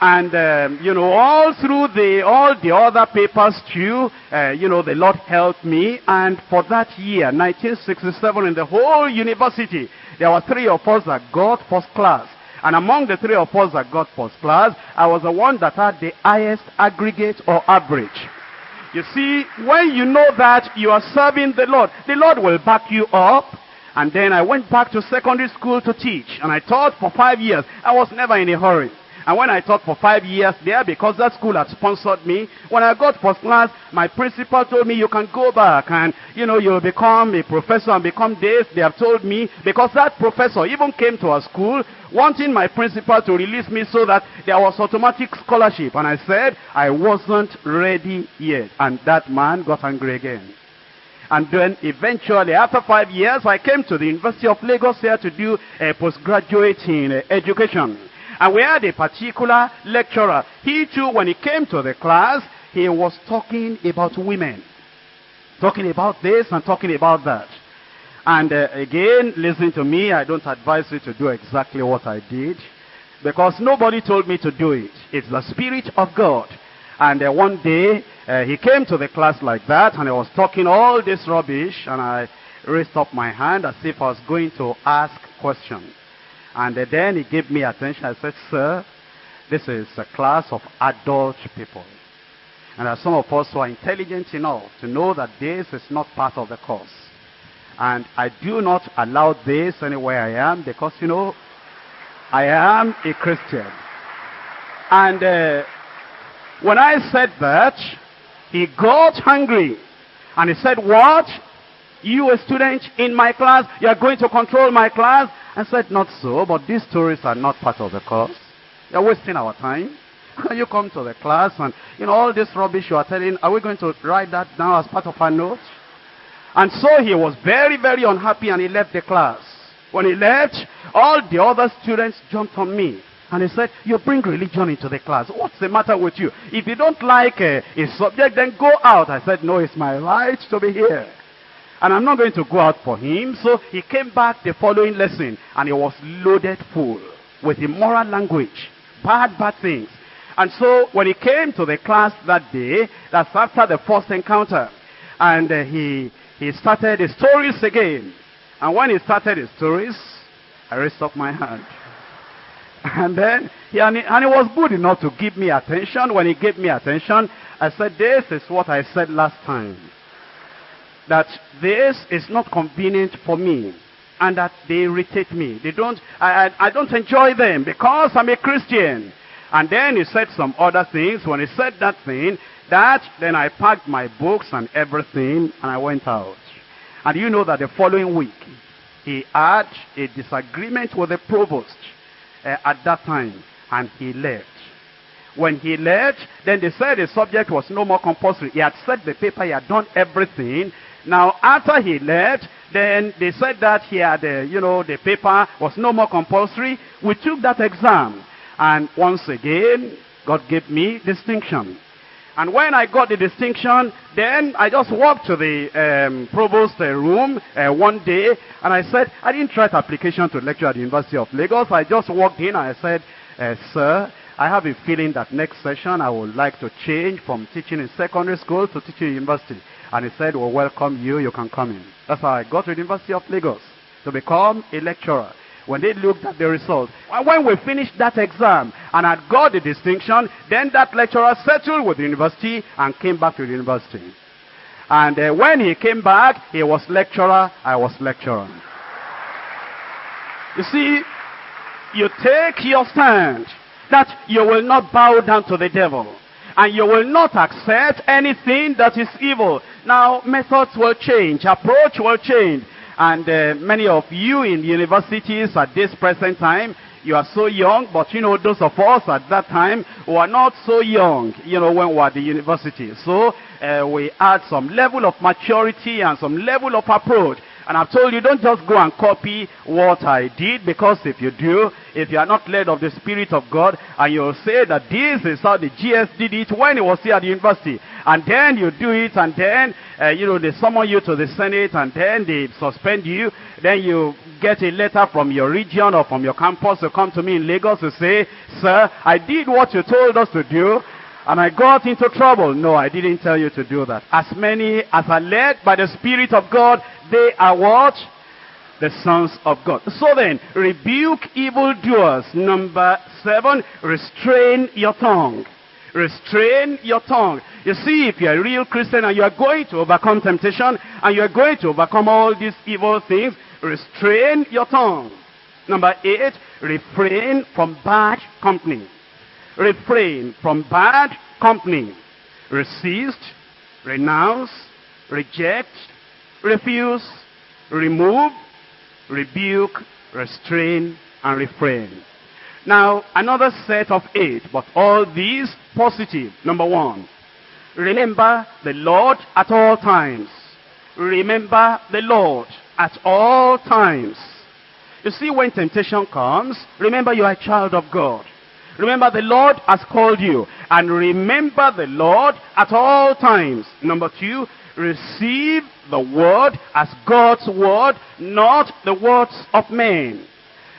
Speaker 2: And, um, you know, all through the, all the other papers too, uh, you know, the Lord helped me. And for that year, 1967, in the whole university, there were three of us that got first class. And among the three of us that got first class, I was the one that had the highest aggregate or average. You see, when you know that you are serving the Lord, the Lord will back you up. And then I went back to secondary school to teach. And I taught for five years. I was never in a hurry. And when I taught for five years there, because that school had sponsored me, when I got first class, my principal told me, you can go back and, you know, you'll become a professor and become this. They have told me, because that professor even came to our school, wanting my principal to release me so that there was automatic scholarship. And I said, I wasn't ready yet. And that man got angry again. And then eventually, after five years, I came to the University of Lagos here to do a postgraduate in uh, education. And we had a particular lecturer. He too, when he came to the class, he was talking about women. Talking about this and talking about that. And uh, again, listen to me, I don't advise you to do exactly what I did. Because nobody told me to do it. It's the Spirit of God. And uh, one day, uh, he came to the class like that, and I was talking all this rubbish, and I raised up my hand as if I was going to ask questions. And then he gave me attention. I said, sir, this is a class of adult people. And there some of us who are intelligent enough to know that this is not part of the course. And I do not allow this anywhere I am because, you know, I am a Christian. And uh, when I said that, he got hungry. And he said, what? You a student in my class, you are going to control my class? I said, not so, but these stories are not part of the course. You're wasting our time. you come to the class and, you know, all this rubbish you are telling, are we going to write that down as part of our notes? And so he was very, very unhappy and he left the class. When he left, all the other students jumped on me. And he said, you bring religion into the class. What's the matter with you? If you don't like uh, a subject, then go out. I said, no, it's my right to be here. And I'm not going to go out for him. So he came back the following lesson. And he was loaded full with immoral language. Bad, bad things. And so when he came to the class that day, that's after the first encounter. And uh, he, he started his stories again. And when he started his stories, I raised up my hand. And then, he, and, he, and he was good enough to give me attention. When he gave me attention, I said, this is what I said last time. That this is not convenient for me. And that they irritate me. They don't, I, I, I don't enjoy them because I'm a Christian. And then he said some other things. When he said that thing, that, then I packed my books and everything and I went out. And you know that the following week, he had a disagreement with the provost uh, at that time and he left. When he left, then they said the subject was no more compulsory. He had set the paper, he had done everything. Now, after he left, then they said that he had, uh, you know, the paper was no more compulsory. We took that exam. And once again, God gave me distinction. And when I got the distinction, then I just walked to the um, provost uh, room uh, one day, and I said, I didn't write application to lecture at the University of Lagos. I just walked in and I said, uh, sir, I have a feeling that next session I would like to change from teaching in secondary school to teaching in university. And he said, well, welcome you, you can come in. That's how I got to the University of Lagos to become a lecturer when they looked at the results. When we finished that exam and had got the distinction, then that lecturer settled with the university and came back to the university. And uh, when he came back, he was lecturer, I was lecturer. You see, you take your stand that you will not bow down to the devil. And you will not accept anything that is evil. Now, methods will change, approach will change. And uh, many of you in universities at this present time, you are so young, but you know, those of us at that time were not so young, you know, when we were at the university. So uh, we had some level of maturity and some level of approach. And I've told you, don't just go and copy what I did, because if you do, if you are not led of the Spirit of God, and you'll say that this is how the GS did it when he was here at the university, and then you do it, and then, uh, you know, they summon you to the Senate, and then they suspend you, then you get a letter from your region or from your campus to come to me in Lagos to say, sir, I did what you told us to do, and I got into trouble. No, I didn't tell you to do that. As many as are led by the Spirit of God, they are what? The sons of God. So then, rebuke evildoers. Number seven, restrain your tongue. Restrain your tongue. You see, if you're a real Christian and you are going to overcome temptation and you are going to overcome all these evil things, restrain your tongue. Number eight, refrain from bad company. Refrain from bad company. Resist, renounce, reject, refuse, remove, rebuke, restrain, and refrain. Now, another set of eight, but all these positive. Number one, remember the Lord at all times. Remember the Lord at all times. You see, when temptation comes, remember you are a child of God. Remember the Lord has called you. And remember the Lord at all times. Number two, receive the word as God's word, not the words of men.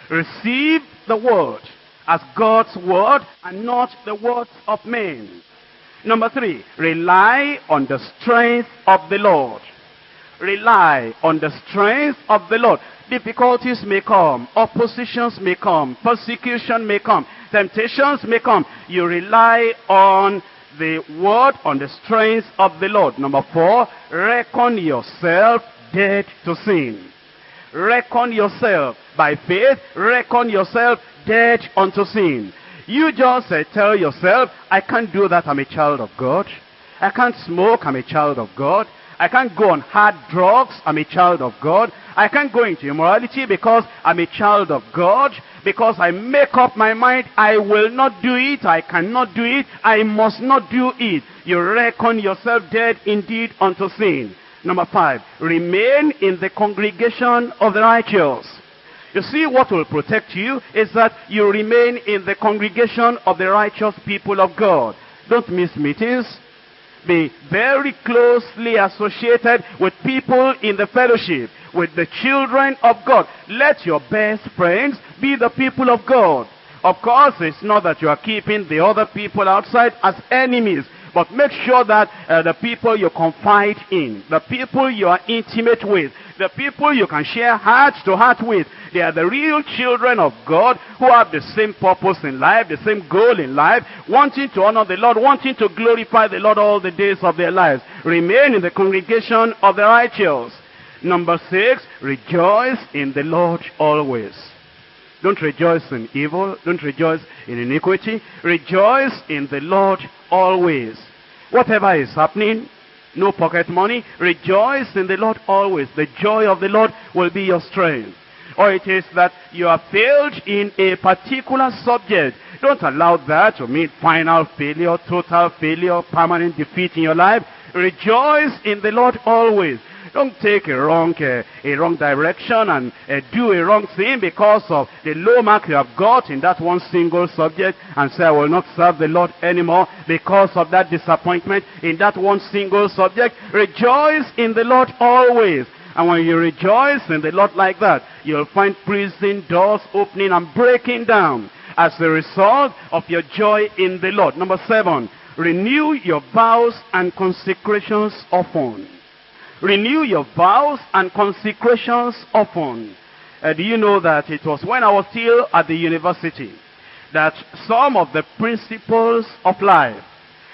Speaker 2: Receive the word as God's word and not the words of men. Number three, rely on the strength of the Lord. Rely on the strength of the Lord. Difficulties may come, oppositions may come, persecution may come, temptations may come. You rely on the word, on the strength of the Lord. Number four, reckon yourself dead to sin. Reckon yourself by faith, reckon yourself dead unto sin. You just uh, tell yourself, I can't do that, I'm a child of God. I can't smoke, I'm a child of God. I can't go on hard drugs, I'm a child of God. I can't go into immorality because I'm a child of God. Because I make up my mind, I will not do it, I cannot do it, I must not do it. You reckon yourself dead indeed unto sin. Number five, remain in the congregation of the righteous. You see, what will protect you is that you remain in the congregation of the righteous people of God. Don't miss meetings. Be very closely associated with people in the fellowship, with the children of God. Let your best friends be the people of God. Of course, it's not that you are keeping the other people outside as enemies. But make sure that uh, the people you confide in, the people you are intimate with, the people you can share heart to heart with. They are the real children of God who have the same purpose in life, the same goal in life, wanting to honor the Lord, wanting to glorify the Lord all the days of their lives. Remain in the congregation of the righteous. Number six, rejoice in the Lord always. Don't rejoice in evil. Don't rejoice in iniquity. Rejoice in the Lord always. Whatever is happening, no pocket money, rejoice in the Lord always. The joy of the Lord will be your strength. Or it is that you have failed in a particular subject. Don't allow that to mean final failure, total failure, permanent defeat in your life. Rejoice in the Lord always. Don't take a wrong, uh, a wrong direction and uh, do a wrong thing because of the low mark you have got in that one single subject and say, I will not serve the Lord anymore because of that disappointment in that one single subject. Rejoice in the Lord always. And when you rejoice in the Lord like that, you'll find prison doors opening and breaking down as a result of your joy in the Lord. Number seven, renew your vows and consecrations often. Renew your vows and consecrations often. Uh, do you know that it was when I was still at the university that some of the principles of life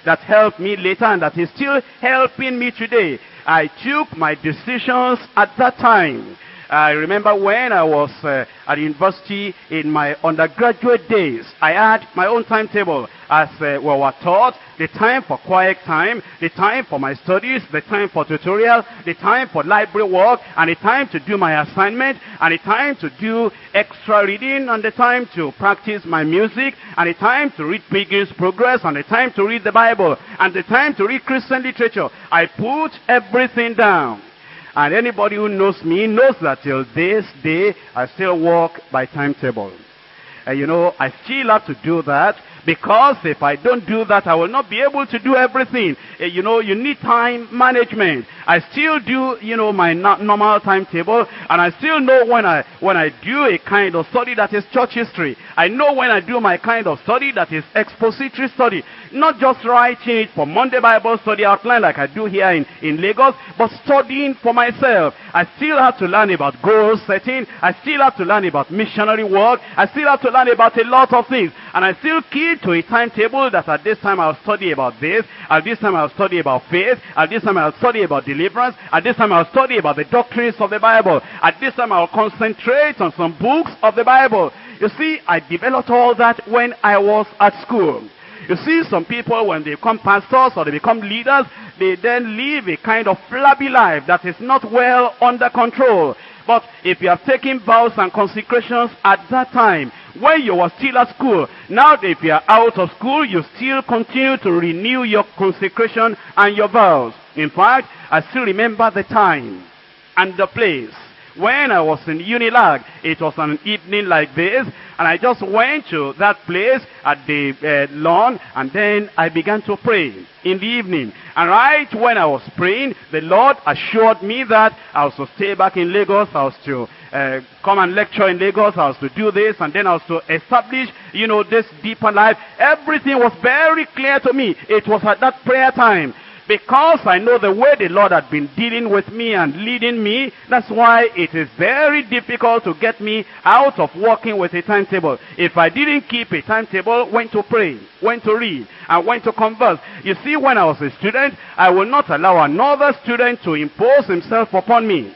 Speaker 2: that helped me later and that is still helping me today, I took my decisions at that time. I remember when I was uh, at university in my undergraduate days, I had my own timetable as uh, we were taught, the time for quiet time, the time for my studies, the time for tutorial, the time for library work, and the time to do my assignment, and the time to do extra reading, and the time to practice my music, and the time to read Pilgrim's Progress, and the time to read the Bible, and the time to read Christian literature. I put everything down. And anybody who knows me knows that till this day, I still walk by timetable. And you know, I still have to do that because if I don't do that, I will not be able to do everything. Uh, you know, you need time management. I still do, you know, my normal timetable, and I still know when I when I do a kind of study that is church history. I know when I do my kind of study that is expository study. Not just writing it for Monday Bible study outline like I do here in, in Lagos, but studying for myself. I still have to learn about goal setting. I still have to learn about missionary work. I still have to learn about a lot of things. And I still keep to a timetable that at this time I'll study about this. At this time I'll study about faith. At this time I'll study about deliverance. At this time I'll study about the doctrines of the Bible. At this time I'll concentrate on some books of the Bible. You see, I developed all that when I was at school. You see, some people, when they become pastors or they become leaders, they then live a kind of flabby life that is not well under control. But if you have taken vows and consecrations at that time, when you were still at school, now if you are out of school, you still continue to renew your consecration and your vows. In fact, I still remember the time and the place when I was in Unilag, it was an evening like this, and I just went to that place at the uh, lawn, and then I began to pray in the evening. And right when I was praying, the Lord assured me that I was to stay back in Lagos, I was to uh, come and lecture in Lagos, I was to do this, and then I was to establish, you know, this deeper life. Everything was very clear to me. It was at that prayer time because I know the way the Lord had been dealing with me and leading me, that's why it is very difficult to get me out of working with a timetable. If I didn't keep a timetable, when to pray, when to read, and when to converse. You see, when I was a student, I will not allow another student to impose himself upon me.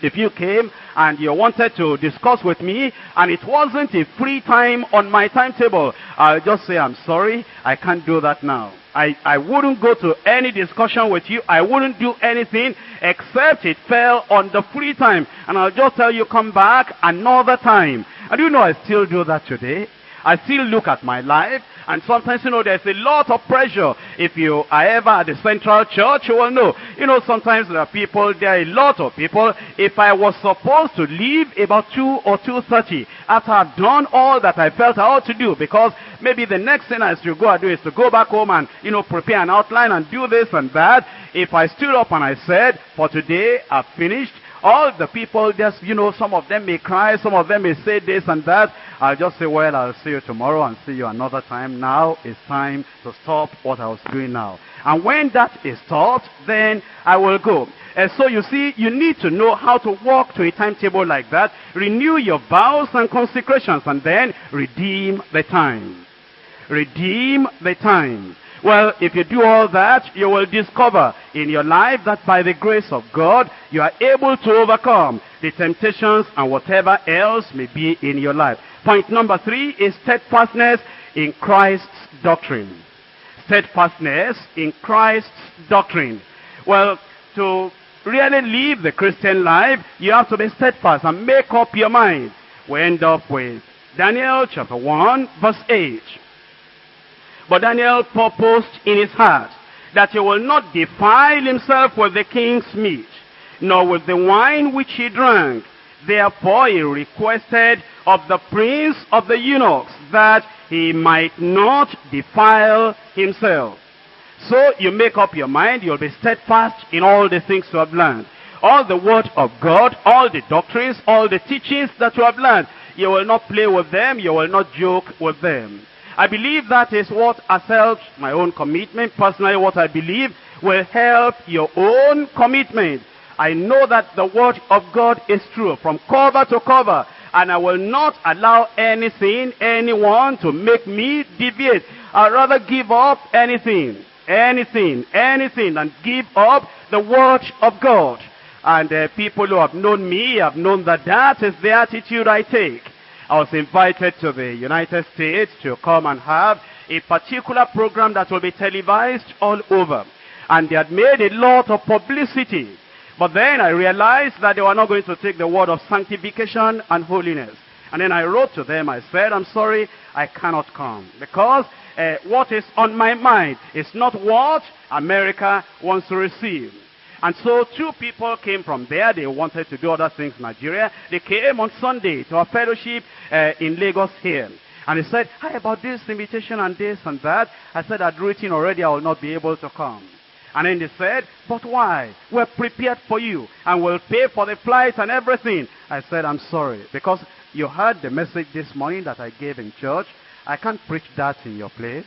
Speaker 2: If you came and you wanted to discuss with me and it wasn't a free time on my timetable, I'll just say, I'm sorry, I can't do that now. I, I wouldn't go to any discussion with you. I wouldn't do anything except it fell on the free time. And I'll just tell you, come back another time. And you know I still do that today. I still look at my life. And sometimes, you know, there's a lot of pressure. If you are ever at the central church, you will know. You know, sometimes there are people, there are a lot of people. If I was supposed to leave about 2 or 2.30, after I've done all that I felt I ought to do, because maybe the next thing I should go and do is to go back home and, you know, prepare an outline and do this and that. If I stood up and I said, for today, I've finished, all the people just, you know, some of them may cry, some of them may say this and that. I'll just say, well, I'll see you tomorrow and see you another time. Now it's time to stop what I was doing now. And when that is stopped, then I will go. And so you see, you need to know how to walk to a timetable like that, renew your vows and consecrations, and then redeem the time. Redeem the time. Well, if you do all that, you will discover in your life that by the grace of God, you are able to overcome the temptations and whatever else may be in your life. Point number three is steadfastness in Christ's doctrine. Steadfastness in Christ's doctrine. Well, to really live the Christian life, you have to be steadfast and make up your mind. We end up with Daniel chapter 1 verse 8. But Daniel purposed in his heart that he will not defile himself with the king's meat, nor with the wine which he drank. Therefore he requested of the prince of the eunuchs that he might not defile himself. So you make up your mind, you'll be steadfast in all the things you have learned. All the word of God, all the doctrines, all the teachings that you have learned. You will not play with them, you will not joke with them. I believe that is what has helped my own commitment. Personally, what I believe will help your own commitment. I know that the word of God is true from cover to cover. And I will not allow anything, anyone to make me deviate. I'd rather give up anything, anything, anything and give up the word of God. And uh, people who have known me have known that that is the attitude I take. I was invited to the United States to come and have a particular program that will be televised all over. And they had made a lot of publicity. But then I realized that they were not going to take the word of sanctification and holiness. And then I wrote to them, I said, I'm sorry, I cannot come. Because uh, what is on my mind is not what America wants to receive. And so two people came from there. They wanted to do other things in Nigeria. They came on Sunday to a fellowship uh, in Lagos here. And they said, hi, about this invitation and this and that. I said, I'd written already, I will not be able to come. And then they said, but why? We're prepared for you and we'll pay for the flight and everything. I said, I'm sorry. Because you heard the message this morning that I gave in church. I can't preach that in your place.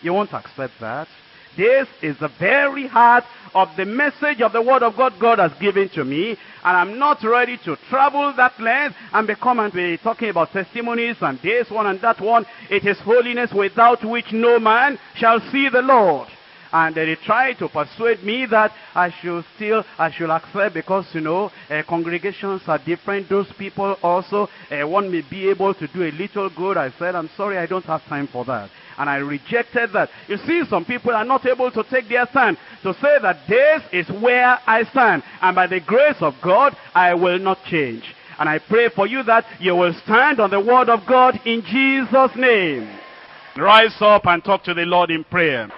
Speaker 2: You won't accept that. This is the very heart of the message of the word of God God has given to me. And I'm not ready to travel that length and become and be talking about testimonies and this one and that one. It is holiness without which no man shall see the Lord. And they tried to persuade me that I should still, I should accept because, you know, uh, congregations are different. Those people also, uh, one may be able to do a little good. I said, I'm sorry, I don't have time for that. And I rejected that. You see, some people are not able to take their stand to say that this is where I stand. And by the grace of God, I will not change. And I pray for you that you will stand on the word of God in Jesus' name. Rise up and talk to the Lord in prayer.